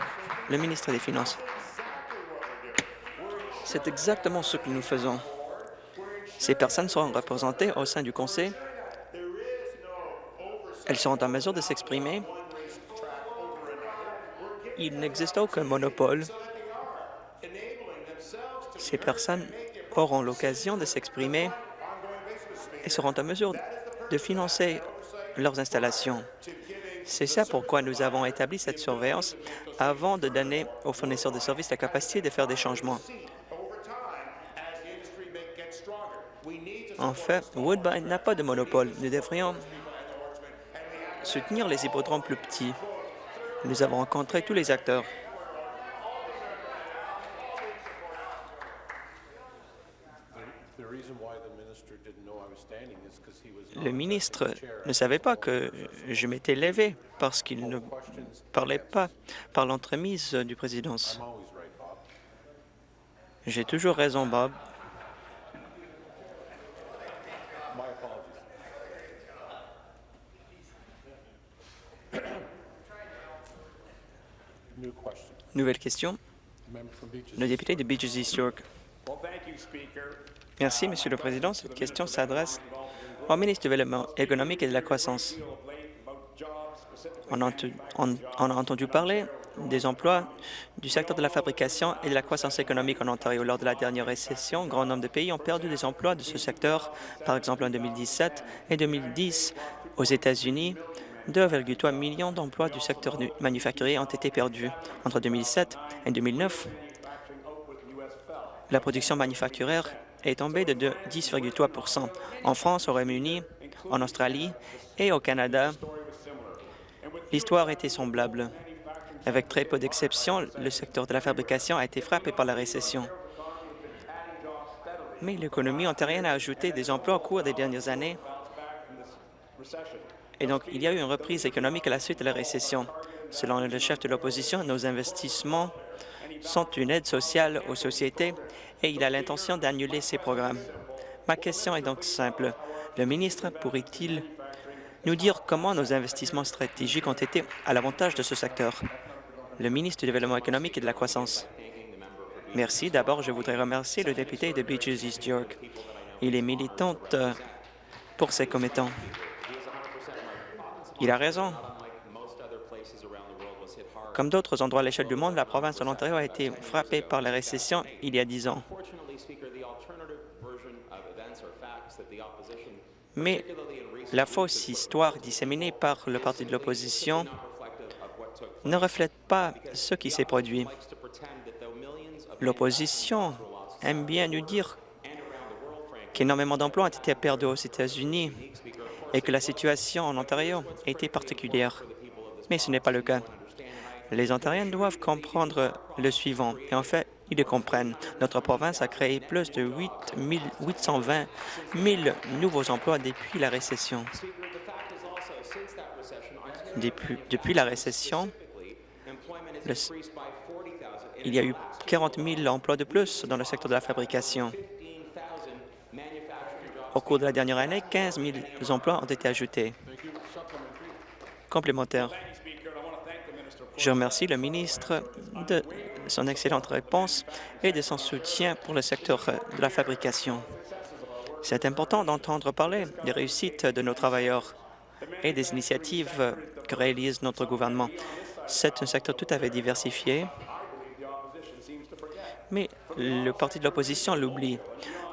Le ministre des Finances. C'est exactement ce que nous faisons. Ces personnes seront représentées au sein du Conseil elles seront en mesure de s'exprimer. Il n'existe aucun monopole. Ces personnes auront l'occasion de s'exprimer et seront en mesure de financer leurs installations. C'est ça pourquoi nous avons établi cette surveillance avant de donner aux fournisseurs de services la capacité de faire des changements. En fait, Woodbine n'a pas de monopole. Nous devrions soutenir les hippodromes plus petits. Nous avons rencontré tous les acteurs. Le ministre ne savait pas que je m'étais levé parce qu'il ne parlait pas par l'entremise du président. J'ai toujours raison, Bob. Nouvelle question. Le député de Beaches East York. Merci, Monsieur le Président. Cette question s'adresse au ministre du Développement économique et de la croissance. On a, entendu parler des emplois du secteur de la fabrication et de la croissance économique en Ontario. Lors de la dernière récession, un grand nombre de pays ont perdu des emplois de ce secteur. Par exemple, en 2017 et 2010, aux États-Unis, 2,3 millions d'emplois du secteur manufacturier ont été perdus. Entre 2007 et 2009, la production manufacturière est tombée de 10,3% En France, au Royaume-Uni, en Australie et au Canada, l'histoire était semblable. Avec très peu d'exceptions, le secteur de la fabrication a été frappé par la récession. Mais l'économie ontarienne a ajouté des emplois au cours des dernières années et donc, il y a eu une reprise économique à la suite de la récession. Selon le chef de l'opposition, nos investissements sont une aide sociale aux sociétés et il a l'intention d'annuler ces programmes. Ma question est donc simple. Le ministre pourrait-il nous dire comment nos investissements stratégiques ont été à l'avantage de ce secteur? Le ministre du Développement économique et de la croissance. Merci. D'abord, je voudrais remercier le député de Beaches East York. Il est militant pour ses commettants. Il a raison. Comme d'autres endroits à l'échelle du monde, la province de l'Ontario a été frappée par la récession il y a dix ans. Mais la fausse histoire disséminée par le parti de l'opposition ne reflète pas ce qui s'est produit. L'opposition aime bien nous dire qu'énormément d'emplois ont été perdus aux États-Unis et que la situation en Ontario était particulière. Mais ce n'est pas le cas. Les Ontariens doivent comprendre le suivant, et en fait, ils le comprennent. Notre province a créé plus de 8 820 000 nouveaux emplois depuis la récession. Depuis, la récession, il y a eu 40 000 emplois de plus dans le secteur de la fabrication. Au cours de la dernière année, 15 000 emplois ont été ajoutés. Complémentaire. Je remercie le ministre de son excellente réponse et de son soutien pour le secteur de la fabrication. C'est important d'entendre parler des réussites de nos travailleurs et des initiatives que réalise notre gouvernement. C'est un secteur tout à fait diversifié, mais le parti de l'opposition l'oublie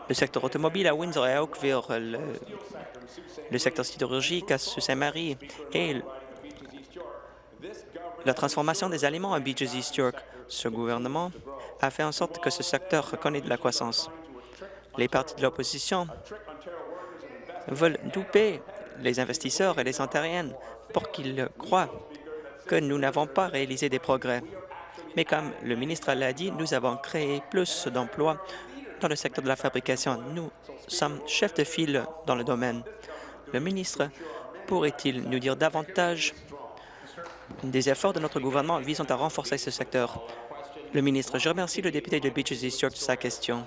le secteur automobile à Windsor et à Oakville, le, le secteur sidérurgique à Sault-Saint-Marie et la transformation des aliments à Beaches East York. Ce gouvernement a fait en sorte que ce secteur connaît de la croissance. Les partis de l'opposition veulent douper les investisseurs et les Ontariennes pour qu'ils croient que nous n'avons pas réalisé des progrès. Mais comme le ministre l'a dit, nous avons créé plus d'emplois dans le secteur de la fabrication. Nous sommes chefs de file dans le domaine. Le ministre pourrait-il nous dire davantage des efforts de notre gouvernement visant à renforcer ce secteur? Le ministre, je remercie le député de Beaches East York de sa question.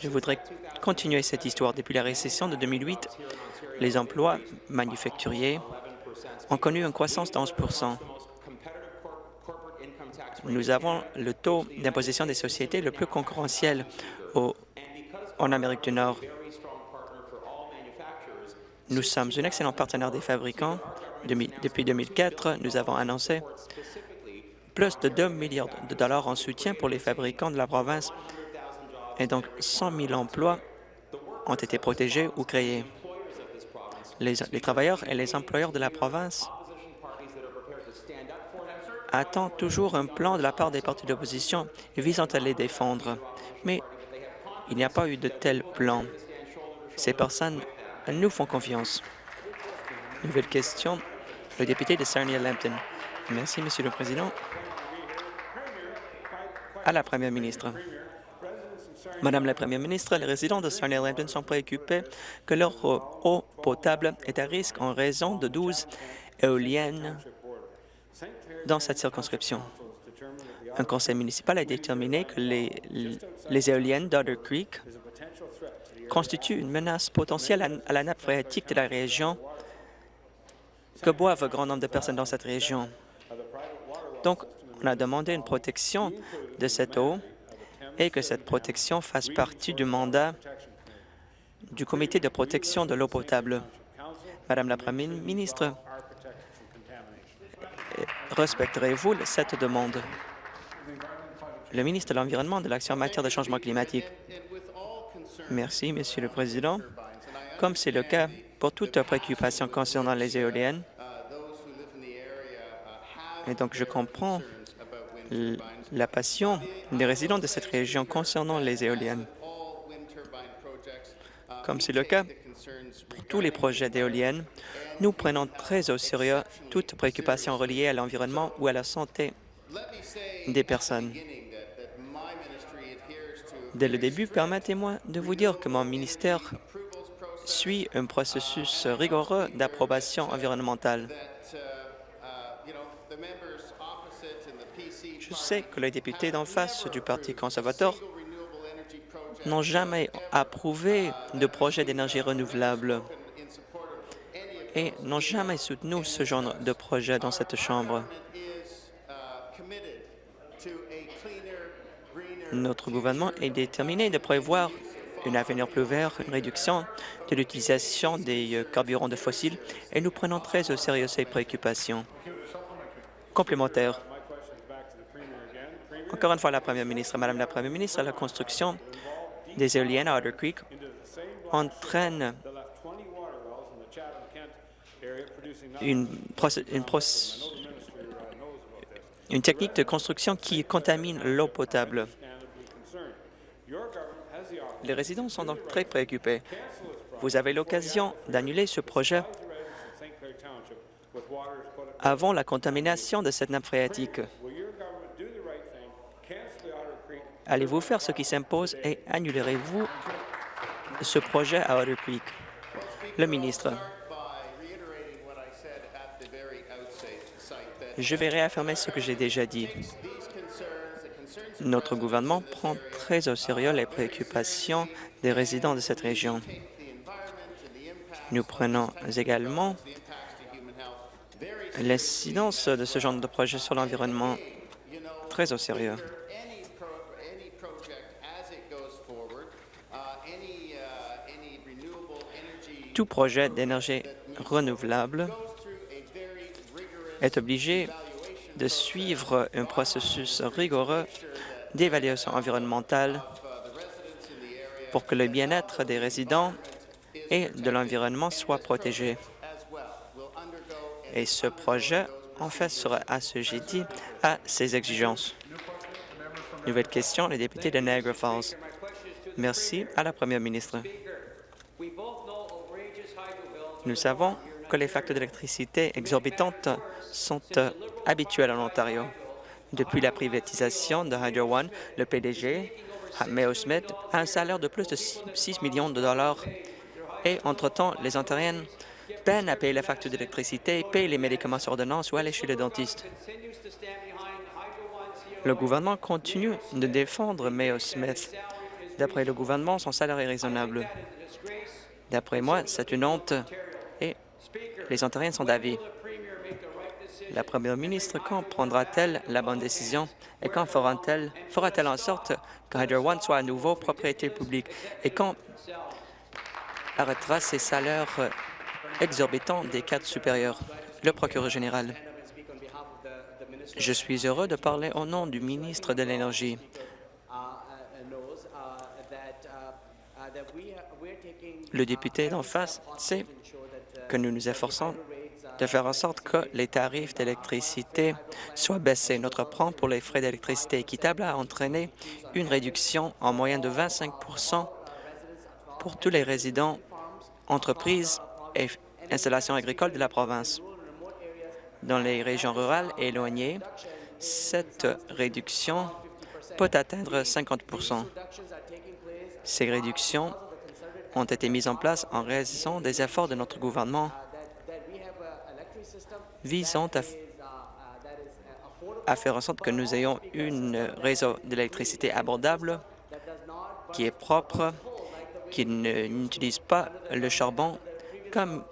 Je voudrais continuer cette histoire. Depuis la récession de 2008, les emplois manufacturiers ont connu une croissance de 11% Nous avons le taux d'imposition des sociétés le plus concurrentiel en Amérique du Nord. Nous sommes un excellent partenaire des fabricants. Depuis 2004, nous avons annoncé plus de 2 milliards de dollars en soutien pour les fabricants de la province et donc 100 000 emplois ont été protégés ou créés. Les, travailleurs et les employeurs de la province attendent toujours un plan de la part des partis d'opposition visant à les défendre. Mais il n'y a pas eu de tel plan. Ces personnes nous font confiance. Nouvelle question, le député de Sarnia-Lambton. Merci, Monsieur le Président. À la Première ministre. Madame la Première ministre, les résidents de Sarnia-Lambton sont préoccupés que leur eau potable est à risque en raison de 12 éoliennes dans cette circonscription. Un conseil municipal a déterminé que les, éoliennes d'Otter Creek constituent une menace potentielle à la nappe phréatique de la région que boivent un grand nombre de personnes dans cette région. Donc, on a demandé une protection de cette eau et que cette protection fasse partie du mandat du Comité de protection de l'eau potable. Madame la Première ministre, respecterez-vous cette demande? le ministre de l'Environnement de l'Action en matière de changement climatique. Merci, Monsieur le Président. Comme c'est le cas pour toute préoccupation concernant les éoliennes, et donc je comprends la passion des résidents de cette région concernant les éoliennes. Comme c'est le cas pour tous les projets d'éoliennes, nous prenons très au sérieux toute préoccupation reliée à l'environnement ou à la santé des personnes. Dès le début, permettez-moi de vous dire que mon ministère suit un processus rigoureux d'approbation environnementale. Je sais que les députés d'en face du Parti conservateur n'ont jamais approuvé de projet d'énergie renouvelable et n'ont jamais soutenu ce genre de projet dans cette Chambre. Notre gouvernement est déterminé de prévoir un avenir plus vert, une réduction de l'utilisation des euh, carburants de fossiles et nous prenons très au sérieux ces préoccupations. Complémentaire. Encore une fois, la Première ministre, Madame la Première ministre, la construction des éoliennes à Otter Creek entraîne une, technique de construction qui contamine l'eau potable. Les résidents sont donc très préoccupés. Vous avez l'occasion d'annuler ce projet avant la contamination de cette nappe phréatique. Allez-vous faire ce qui s'impose et annulerez-vous ce projet à Otter Creek? Le ministre. Je vais réaffirmer ce que j'ai déjà dit. Notre gouvernement prend très au sérieux les préoccupations des résidents de cette région. Nous prenons également l'incidence de ce genre de projet sur l'environnement très au sérieux. Tout projet d'énergie renouvelable est obligé de suivre un processus rigoureux d'évaluation environnementale pour que le bien-être des résidents et de l'environnement soit protégé. Et ce projet, en fait, sera assujetti à ces exigences. Nouvelle question, le député de Niagara Falls. Merci à la première ministre. Nous savons que les facteurs d'électricité exorbitantes sont habituels en Ontario. Depuis la privatisation de Hydro One, le PDG, Mayo Smith, a un salaire de plus de 6 millions de dollars et, entre-temps, les Ontariennes peinent à payer la facture d'électricité, payent les médicaments sur ordonnance ou aller chez le dentiste. Le gouvernement continue de défendre Mayo Smith. D'après le gouvernement, son salaire est raisonnable. D'après moi, c'est une honte et les Ontariens sont d'avis. La première ministre, quand prendra-t-elle la bonne décision et quand fera-t-elle fera en sorte que Hydro One soit à nouveau propriété publique et quand arrêtera ces salaires exorbitants des cadres supérieurs? Le procureur général. Je suis heureux de parler au nom du ministre de l'Énergie. Le député d'en face sait que nous nous efforçons de faire en sorte que les tarifs d'électricité soient baissés. Notre plan pour les frais d'électricité équitable a entraîné une réduction en moyenne de 25% pour tous les résidents, entreprises et installations agricoles de la province. Dans les régions rurales éloignées, cette réduction peut atteindre 50 Ces réductions ont été mises en place en raison des efforts de notre gouvernement visant à, faire en sorte que nous ayons un réseau d'électricité abordable qui est propre, qui n'utilise pas le charbon comme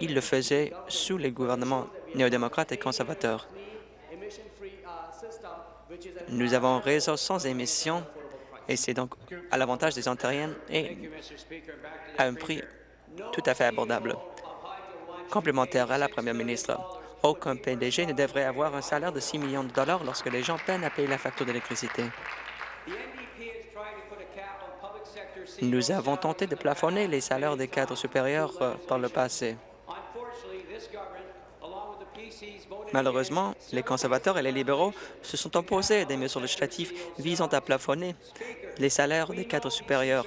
il le faisait sous les gouvernements néo-démocrates et conservateurs. Nous avons un réseau sans émissions et c'est donc à l'avantage des Ontariennes et à un prix tout à fait abordable. Complémentaire à la première ministre, aucun PDG ne devrait avoir un salaire de 6 millions de dollars lorsque les gens peinent à payer la facture d'électricité. Nous avons tenté de plafonner les salaires des cadres supérieurs euh, par le passé. Malheureusement, les conservateurs et les libéraux se sont opposés à des mesures législatives visant à plafonner les salaires des cadres supérieurs.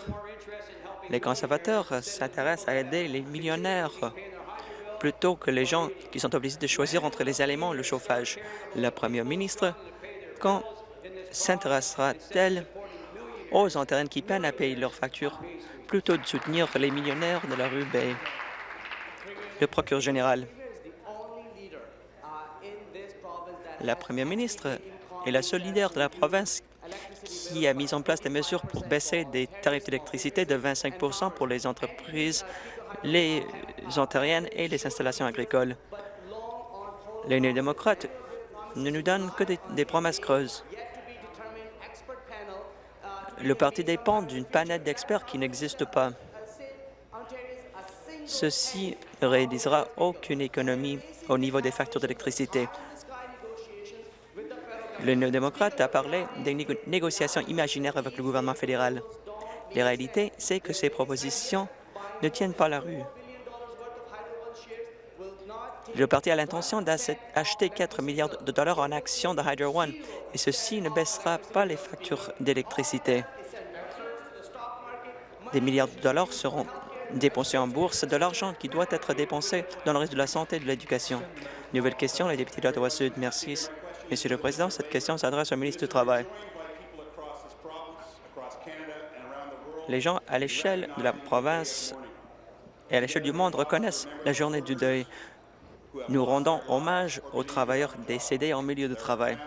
Les conservateurs s'intéressent à aider les millionnaires plutôt que les gens qui sont obligés de choisir entre les aliments et le chauffage. La première ministre, quand s'intéressera-t-elle aux Ontariens qui peinent à payer leurs factures? Plutôt de soutenir les millionnaires de la rue Bay? Le procureur général. La première ministre est la seule leader de la province qui a mis en place des mesures pour baisser des tarifs d'électricité de 25 pour les entreprises, les ontariennes et les installations agricoles. Les néo-démocrates ne nous donnent que des, promesses creuses. Le parti dépend d'une panette d'experts qui n'existe pas. Ceci ne réalisera aucune économie au niveau des factures d'électricité. Le néo-démocrate a parlé des négociations imaginaires avec le gouvernement fédéral. La réalité, c'est que ces propositions ne tiennent pas la rue. Le parti a l'intention d'acheter 4 milliards de dollars en actions de Hydro One, et ceci ne baissera pas les factures d'électricité. Des milliards de dollars seront dépensés en bourse, de l'argent qui doit être dépensé dans le reste de la santé et de l'éducation. Nouvelle question, la députée d'Ottawa-Sud. Merci. Monsieur le Président, cette question s'adresse au ministre du Travail. Les gens à l'échelle de la province et à l'échelle du monde reconnaissent la journée du deuil. Nous rendons hommage aux travailleurs décédés en milieu de travail.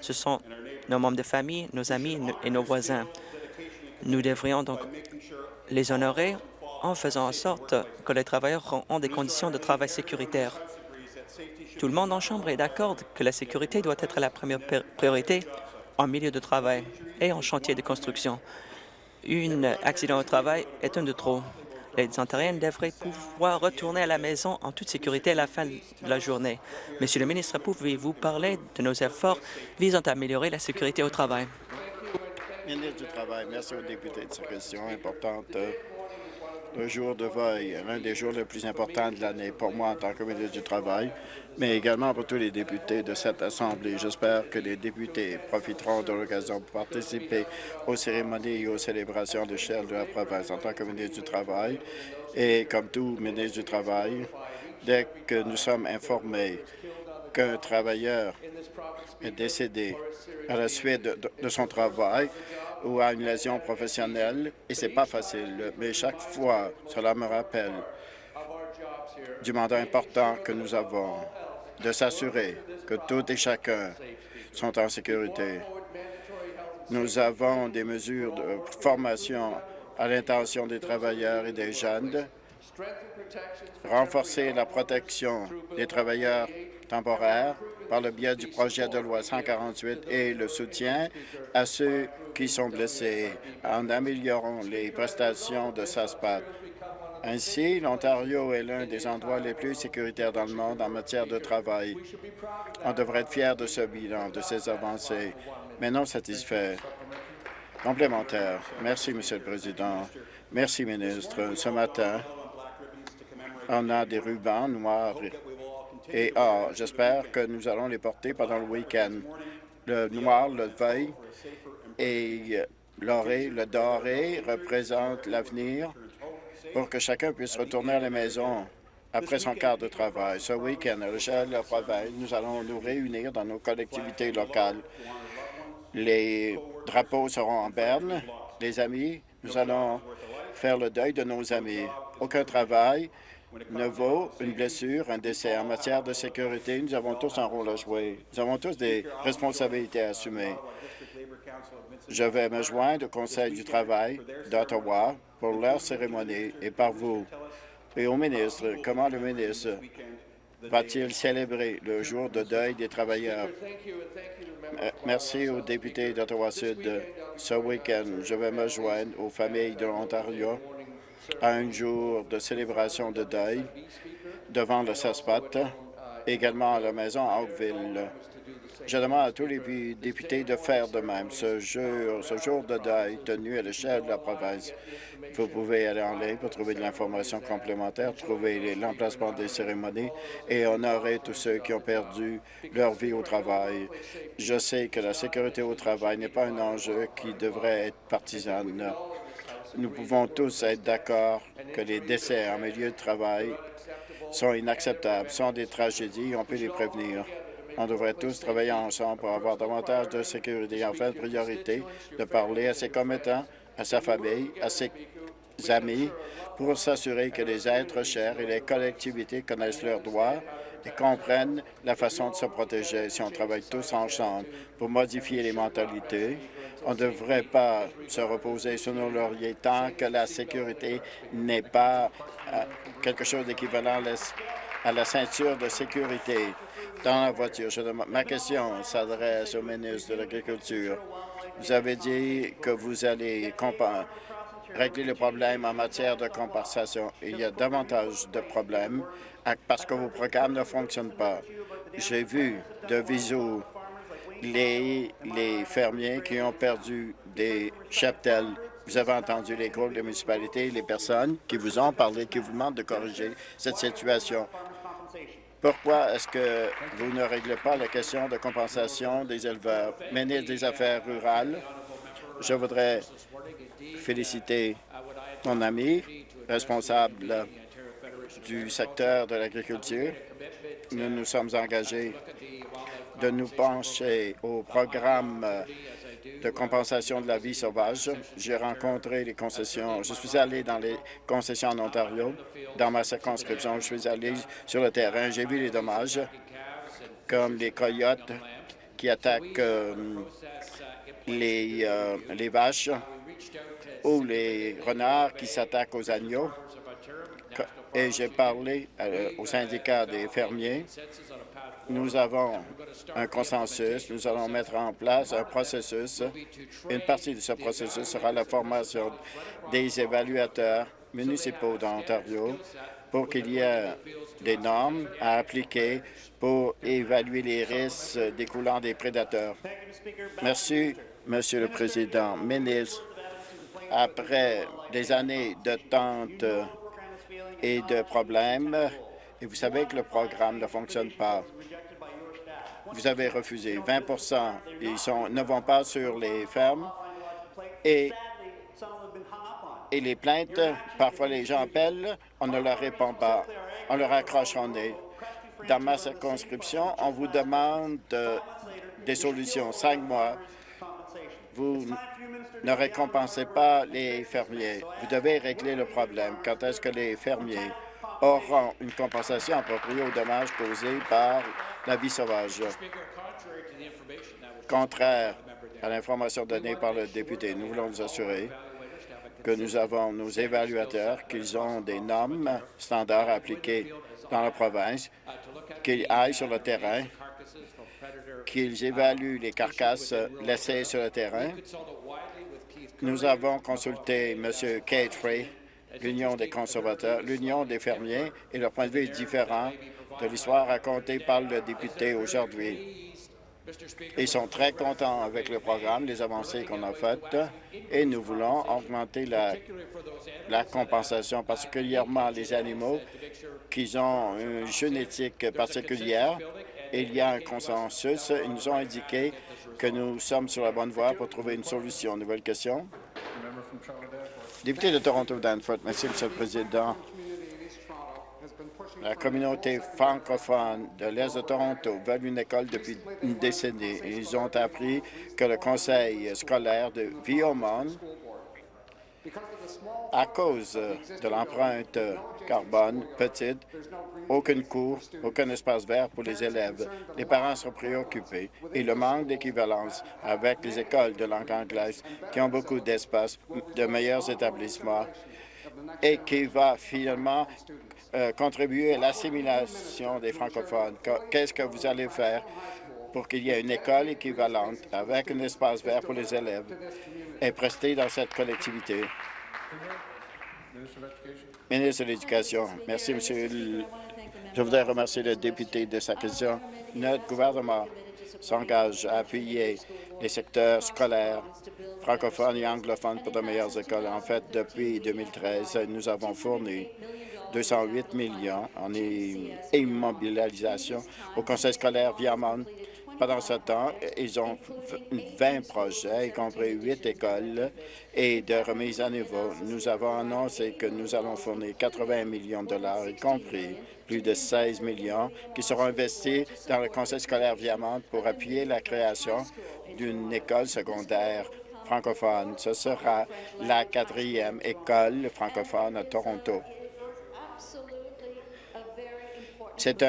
Ce sont nos membres de famille, nos amis et nos voisins. Nous devrions donc les honorer en faisant en sorte que les travailleurs ont des conditions de travail sécuritaires. Tout le monde en Chambre est d'accord que la sécurité doit être la première priorité en milieu de travail et en chantier de construction. Un accident au travail est un de trop. Les Ontariens devraient pouvoir retourner à la maison en toute sécurité à la fin de la journée. Monsieur le ministre, pouvez-vous parler de nos efforts visant à améliorer la sécurité au travail? Merci aux députés de cette question importante. Le jour de veille, l'un des jours les plus importants de l'année pour moi en tant que ministre du Travail, mais également pour tous les députés de cette Assemblée. J'espère que les députés profiteront de l'occasion pour participer aux cérémonies et aux célébrations de l'échelle de la province en tant que ministre du Travail. Et comme tout ministre du Travail, dès que nous sommes informés qu'un travailleur est décédé à la suite de, de son travail, ou à une lésion professionnelle, et c'est pas facile, mais chaque fois, cela me rappelle du mandat important que nous avons de s'assurer que tout et chacun sont en sécurité. Nous avons des mesures de formation à l'intention des travailleurs et des jeunes, renforcer la protection des travailleurs temporaires par le biais du projet de loi 148 et le soutien à ceux qui sont blessés en améliorant les prestations de SASPAT. Ainsi, l'Ontario est l'un des endroits les plus sécuritaires dans le monde en matière de travail. On devrait être fier de ce bilan, de ces avancées, mais non satisfait. Complémentaire. Merci, Monsieur le Président. Merci, ministre. Ce matin, on a des rubans noirs et or. J'espère que nous allons les porter pendant le week-end. Le noir, le veuil et l'oré, le doré représentent l'avenir pour que chacun puisse retourner à la maison après son quart de travail. Ce week-end, à l'échelle de la province, nous allons nous réunir dans nos collectivités locales. Les drapeaux seront en berne. Les amis, nous allons faire le deuil de nos amis. Aucun travail ne vaut une blessure, un décès. En matière de sécurité, nous avons tous un rôle à jouer. Nous avons tous des responsabilités à assumer. Je vais me joindre au Conseil du travail d'Ottawa pour leur cérémonie et par vous. Et au ministre, comment le ministre va-t-il célébrer le jour de deuil des travailleurs? Merci aux députés d'Ottawa-Sud. Ce week-end, je vais me joindre aux familles de l'Ontario à un jour de célébration de deuil devant le SASPAT, également à la maison à Oakville. Je demande à tous les députés de faire de même ce jour, ce jour de deuil tenu à l'échelle de la province. Vous pouvez aller en ligne pour trouver de l'information complémentaire, trouver l'emplacement des cérémonies et honorer tous ceux qui ont perdu leur vie au travail. Je sais que la sécurité au travail n'est pas un enjeu qui devrait être partisan. Nous pouvons tous être d'accord que les décès en milieu de travail sont inacceptables, sont des tragédies, on peut les prévenir. On devrait tous travailler ensemble pour avoir davantage de sécurité. En fait, priorité de parler à ses commettants, à sa famille, à ses amis, pour s'assurer que les êtres chers et les collectivités connaissent leurs droits et comprennent la façon de se protéger si on travaille tous ensemble pour modifier les mentalités on ne devrait pas se reposer sur nos lauriers tant que la sécurité n'est pas euh, quelque chose d'équivalent à la ceinture de sécurité dans la voiture. ma question s'adresse au ministre de l'Agriculture. Vous avez dit que vous allez régler le problème en matière de compensation. Il y a davantage de problèmes parce que vos programmes ne fonctionnent pas. J'ai vu de visu les, fermiers qui ont perdu des cheptels. Vous avez entendu les groupes de municipalités, les personnes qui vous ont parlé, qui vous demandent de corriger cette situation. Pourquoi est-ce que vous ne réglez pas la question de compensation des éleveurs? Ministre des Affaires rurales, je voudrais féliciter mon ami responsable du secteur de l'agriculture. Nous nous sommes engagés de nous pencher au programme de compensation de la vie sauvage. J'ai rencontré les concessions. Je suis allé dans les concessions en Ontario. Dans ma circonscription, je suis allé sur le terrain. J'ai vu les dommages, comme les coyotes qui attaquent euh, euh, les vaches ou les renards qui s'attaquent aux agneaux. Et j'ai parlé euh, au syndicat des fermiers nous avons un consensus. Nous allons mettre en place un processus. Une partie de ce processus sera la formation des évaluateurs municipaux d'Ontario pour qu'il y ait des normes à appliquer pour évaluer les risques découlant des prédateurs. Merci, Monsieur le Président. Ministre, après des années de tente et de problèmes, et vous savez que le programme ne fonctionne pas vous avez refusé. 20 ils ne vont pas sur les fermes et, et les plaintes, parfois les gens appellent, on ne leur répond pas, on leur accroche en nez. Dans ma circonscription, on vous demande des solutions. Cinq mois, vous ne récompensez pas les fermiers. Vous devez régler le problème. Quand est-ce que les fermiers auront une compensation appropriée aux dommages causés par la vie sauvage? Contraire à l'information donnée par le député, nous voulons nous assurer que nous avons nos évaluateurs, qu'ils ont des normes standards appliquées dans la province, qu'ils aillent sur le terrain, qu'ils évaluent les carcasses laissées sur le terrain. Nous avons consulté M. Kate l'Union des conservateurs, l'Union des fermiers, et leur point de vue est différent de l'histoire racontée par le député aujourd'hui. Ils sont très contents avec le programme, les avancées qu'on a faites, et nous voulons augmenter la, la compensation, particulièrement les animaux qui ont une génétique particulière. Il y a un consensus. Ils nous ont indiqué que nous sommes sur la bonne voie pour trouver une solution. Nouvelle question? Député de Toronto-Danforth. Merci, M. le Président. La communauté francophone de l'Est de Toronto veut une école depuis une décennie. Ils ont appris que le conseil scolaire de Viomon, à cause de l'empreinte carbone petite, aucune cour, aucun espace vert pour les élèves. Les parents sont préoccupés et le manque d'équivalence avec les écoles de langue anglaise qui ont beaucoup d'espace, de meilleurs établissements et qui va finalement euh, contribuer à l'assimilation des francophones. Qu'est-ce que vous allez faire? Pour qu'il y ait une école équivalente avec un espace vert pour les élèves et prester dans cette collectivité? Ministre de l'Éducation. Merci, Monsieur. Je voudrais remercier le député de sa question. Notre gouvernement s'engage à appuyer les secteurs scolaires francophones et anglophones pour de meilleures écoles. En fait, depuis 2013, nous avons fourni 208 millions en immobilisation au conseil scolaire Viamont. Pendant ce temps, ils ont 20 projets, y compris 8 écoles et de remise à niveau. Nous avons annoncé que nous allons fournir 80 millions de dollars, y compris plus de 16 millions, qui seront investis dans le conseil scolaire Viamont pour appuyer la création d'une école secondaire francophone. Ce sera la quatrième école francophone à Toronto. C'est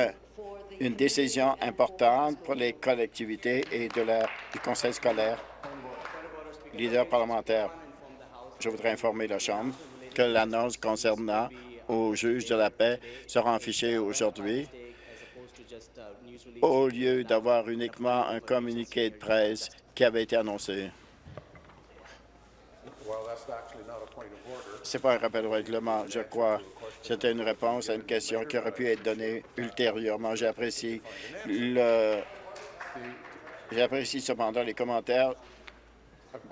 une décision importante pour les collectivités et du conseil scolaire. Leader parlementaire, je voudrais informer la Chambre que l'annonce concernant au juge de la paix sera affichée aujourd'hui au lieu d'avoir uniquement un communiqué de presse qui avait été annoncé. Ce n'est pas un rappel au règlement, je crois. C'était une réponse à une question qui aurait pu être donnée ultérieurement. J'apprécie. J'apprécie cependant les commentaires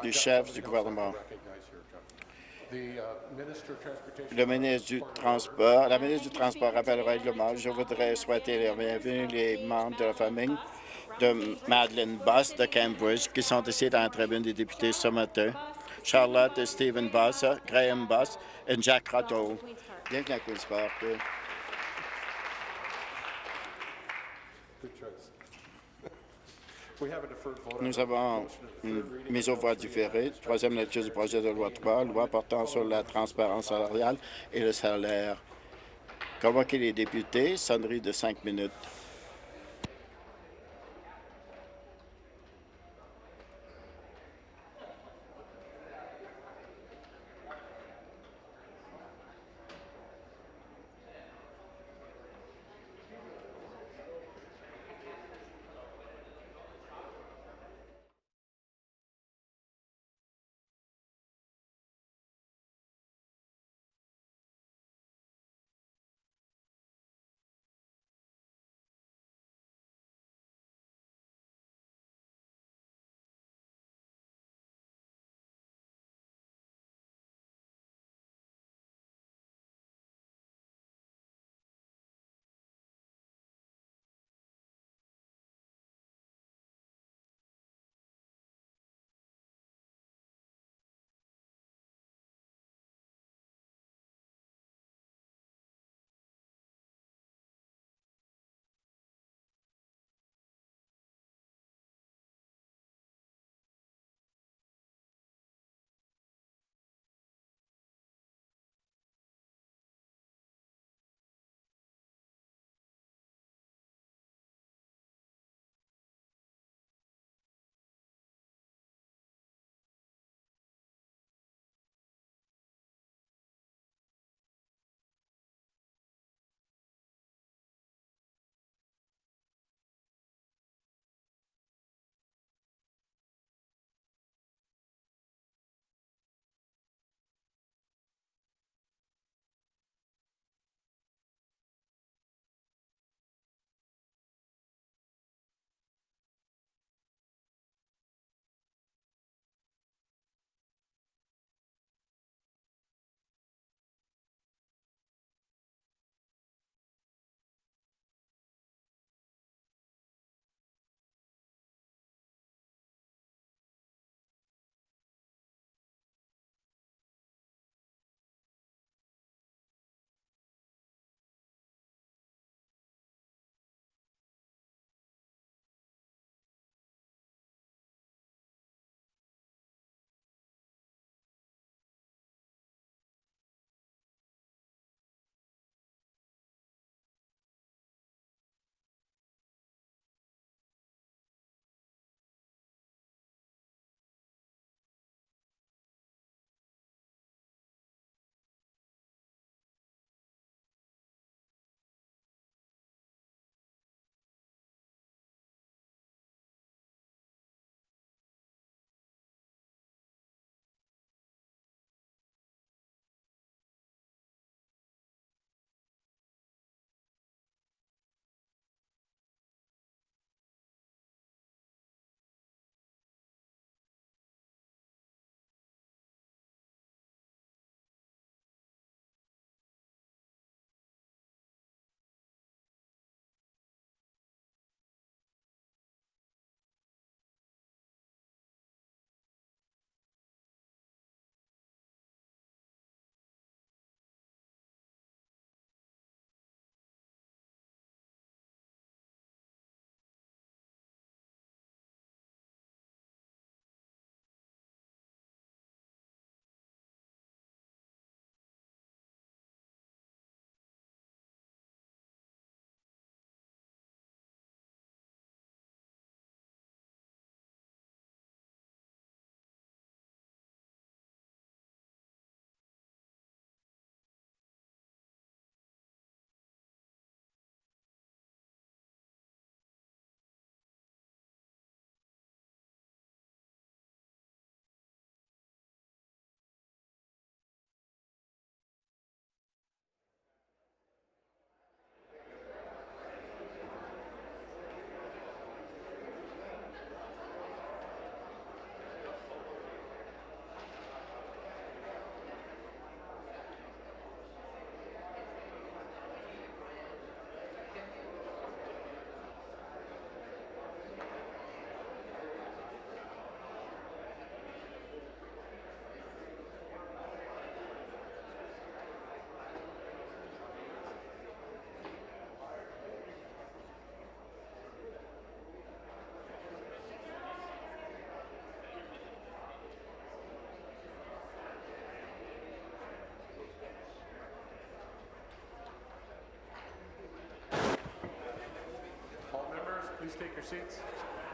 du chef du gouvernement. Le ministre du Transport, la ministre du Transport rappelle le règlement. Je voudrais souhaiter les bienvenue les membres de la famille de Madeleine Boss de Cambridge qui sont ici dans la tribune des députés ce matin. Charlotte et Stephen Boss, Graham Boss et Jack Ratto. Bienvenue à Queen's Park. Nous avons une mise aux voix différée. Troisième lecture du projet de loi 3, loi portant sur la transparence salariale et le salaire. Convoquer les députés, sonnerie de cinq minutes.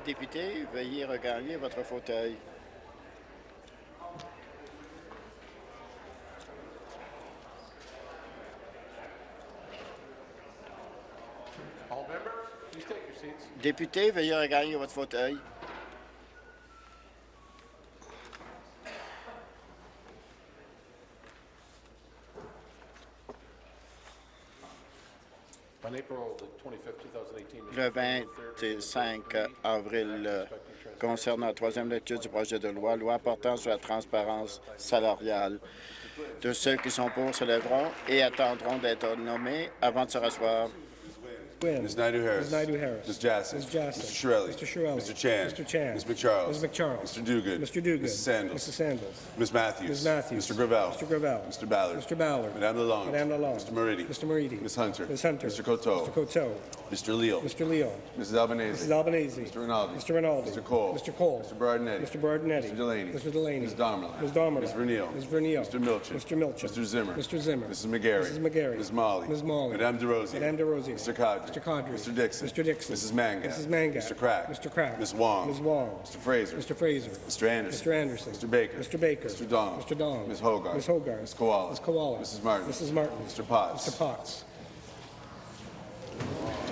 Député, veuillez regagner votre fauteuil. Député, veuillez regagner votre fauteuil. 25 avril, euh, concernant la troisième lecture du projet de loi, loi portant sur la transparence salariale. De ceux qui sont pour se lèveront et attendront d'être nommés avant de se rasseoir. Quinn. Ms. Naidu-Harris. Ms. Naidu-Harris. Ms. Jassy. Ms. Jassy. Mr. Shirelli. Mr. Shirelli. Mr. Chan. Mr. Chan. Ms. McCharles. Ms. McCharles. Mr. Duguid. Mr. Duguid. Mrs. Sandals. Mrs. Sandals. Ms. Matthews. Ms. Matthews. Mr. Gravel. Mr. Gravel. Mr. Ballard. Mr. Ballard. Madame Lalonde. Madame Lalonde. Mr. Moridi. Mr. Moridi. Ms. Hunter. Ms. Hunter. Mr. Coteau. Mr. Coteau. Mr. Leal. Mr. Leo. Mrs. Albanese. Mrs. Albanese. Mr. Rinaldi. Mr. Rinaldi. Mr. Cole. Mr. Cole. Mr. Berardinetti. Mr. Bardinetti. Mr. Delaney. Mr. Delaney. Ms. Domerlin. Ms. Domerlin. Ms. Vernile. Ms. Vernile. Mr. Milchin. Mr. Milchin. Mr. Zimmer. Mr. Zimmer. Mrs. McGarry. Mrs. McGarry. Ms. Molly. Ms. Molly. Madame DeRosier. Madame DeRosier. Mr. Cadre. Mr. Cadre. Mr. Dixon. Mr. Dixon. Mrs. Mangat. Mrs. Mangat. Mr. Crack. Mr. Crack. Ms. Wong. Ms. Wong. Mr. Fraser. Mr. Fraser. Mr. Anderson. Mr. Anderson. Mr. Baker. Mr. Baker. Mr. Donald. Mr. Donald. Ms. Hogarth. Ms. Hogarth. Ms. Koala. Ms. Koala. Mrs. Martin. Mrs. Martin. Mr. Potts. Mr. Potts.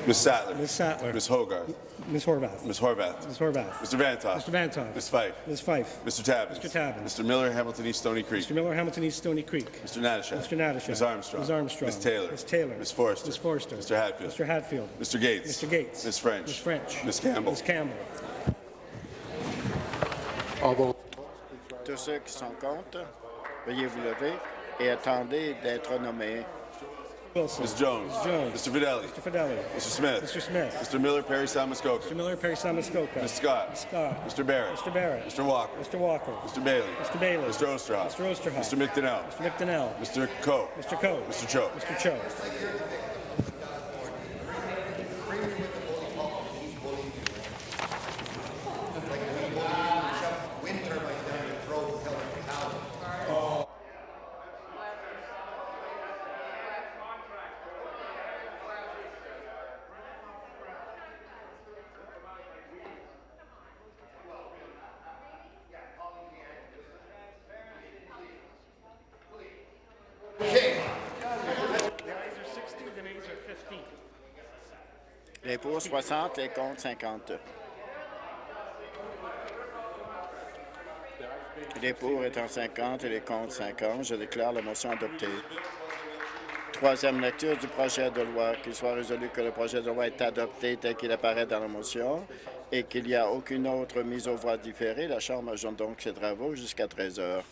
Ms. Sattler. Ms. Sattler. Ms. Hogarth. Ms. Horvath. Ms. Horvath. Ms. Horvath. Mr. Vantoff. Mr. Vantoff. Ms. Fife. Ms. Fife. Mr. Tabbins. Mr. Tabbins. Mr. Miller, Hamilton East Stony Creek. Mr. Miller, Hamilton East Stony Creek. Mr. Natashak. Mr. Natashak. Ms. Armstrong. Ms. Armstrong. Ms. Taylor. Ms. Taylor. Ms. Forrester. Ms. Forrester. Mr. Hatfield. Mr. Hatfield. Mr. Gates. Mr. Gates. Ms. French. Ms. French. Ms. Campbell. Ms. Campbell. all those Tous ceux qui sont contre, veuillez vous lever et attendez d'être nommés. Wilson. Ms. Jones. Ms. Jones. Mr. Fidelli. Mr. Fidelli. Mr. Smith. Mr. Smith. Mr. Miller, Perry Sound Muskoka. Mr. Miller, Perry Samuskoka. Ms. Scott. Ms. Scott. Mr. Barrett. Mr. Barrett. Mr. Walker. Mr. Walker. Mr. Bailey. Mr. Bailey. Mr. Osterhoff. Mr. Osterhoff. Mr. McDonnell. Mr. McDonnell. Mr. Coe. Mr. Coe. Mr. Cho. Mr. Cho. 60, les contre 50. Les pour étant 50 et les contre 50, je déclare la motion adoptée. Troisième lecture du projet de loi. Qu'il soit résolu que le projet de loi est adopté tel qu'il apparaît dans la motion et qu'il n'y a aucune autre mise aux voix différée. La Chambre ajoute donc ses travaux jusqu'à 13 heures.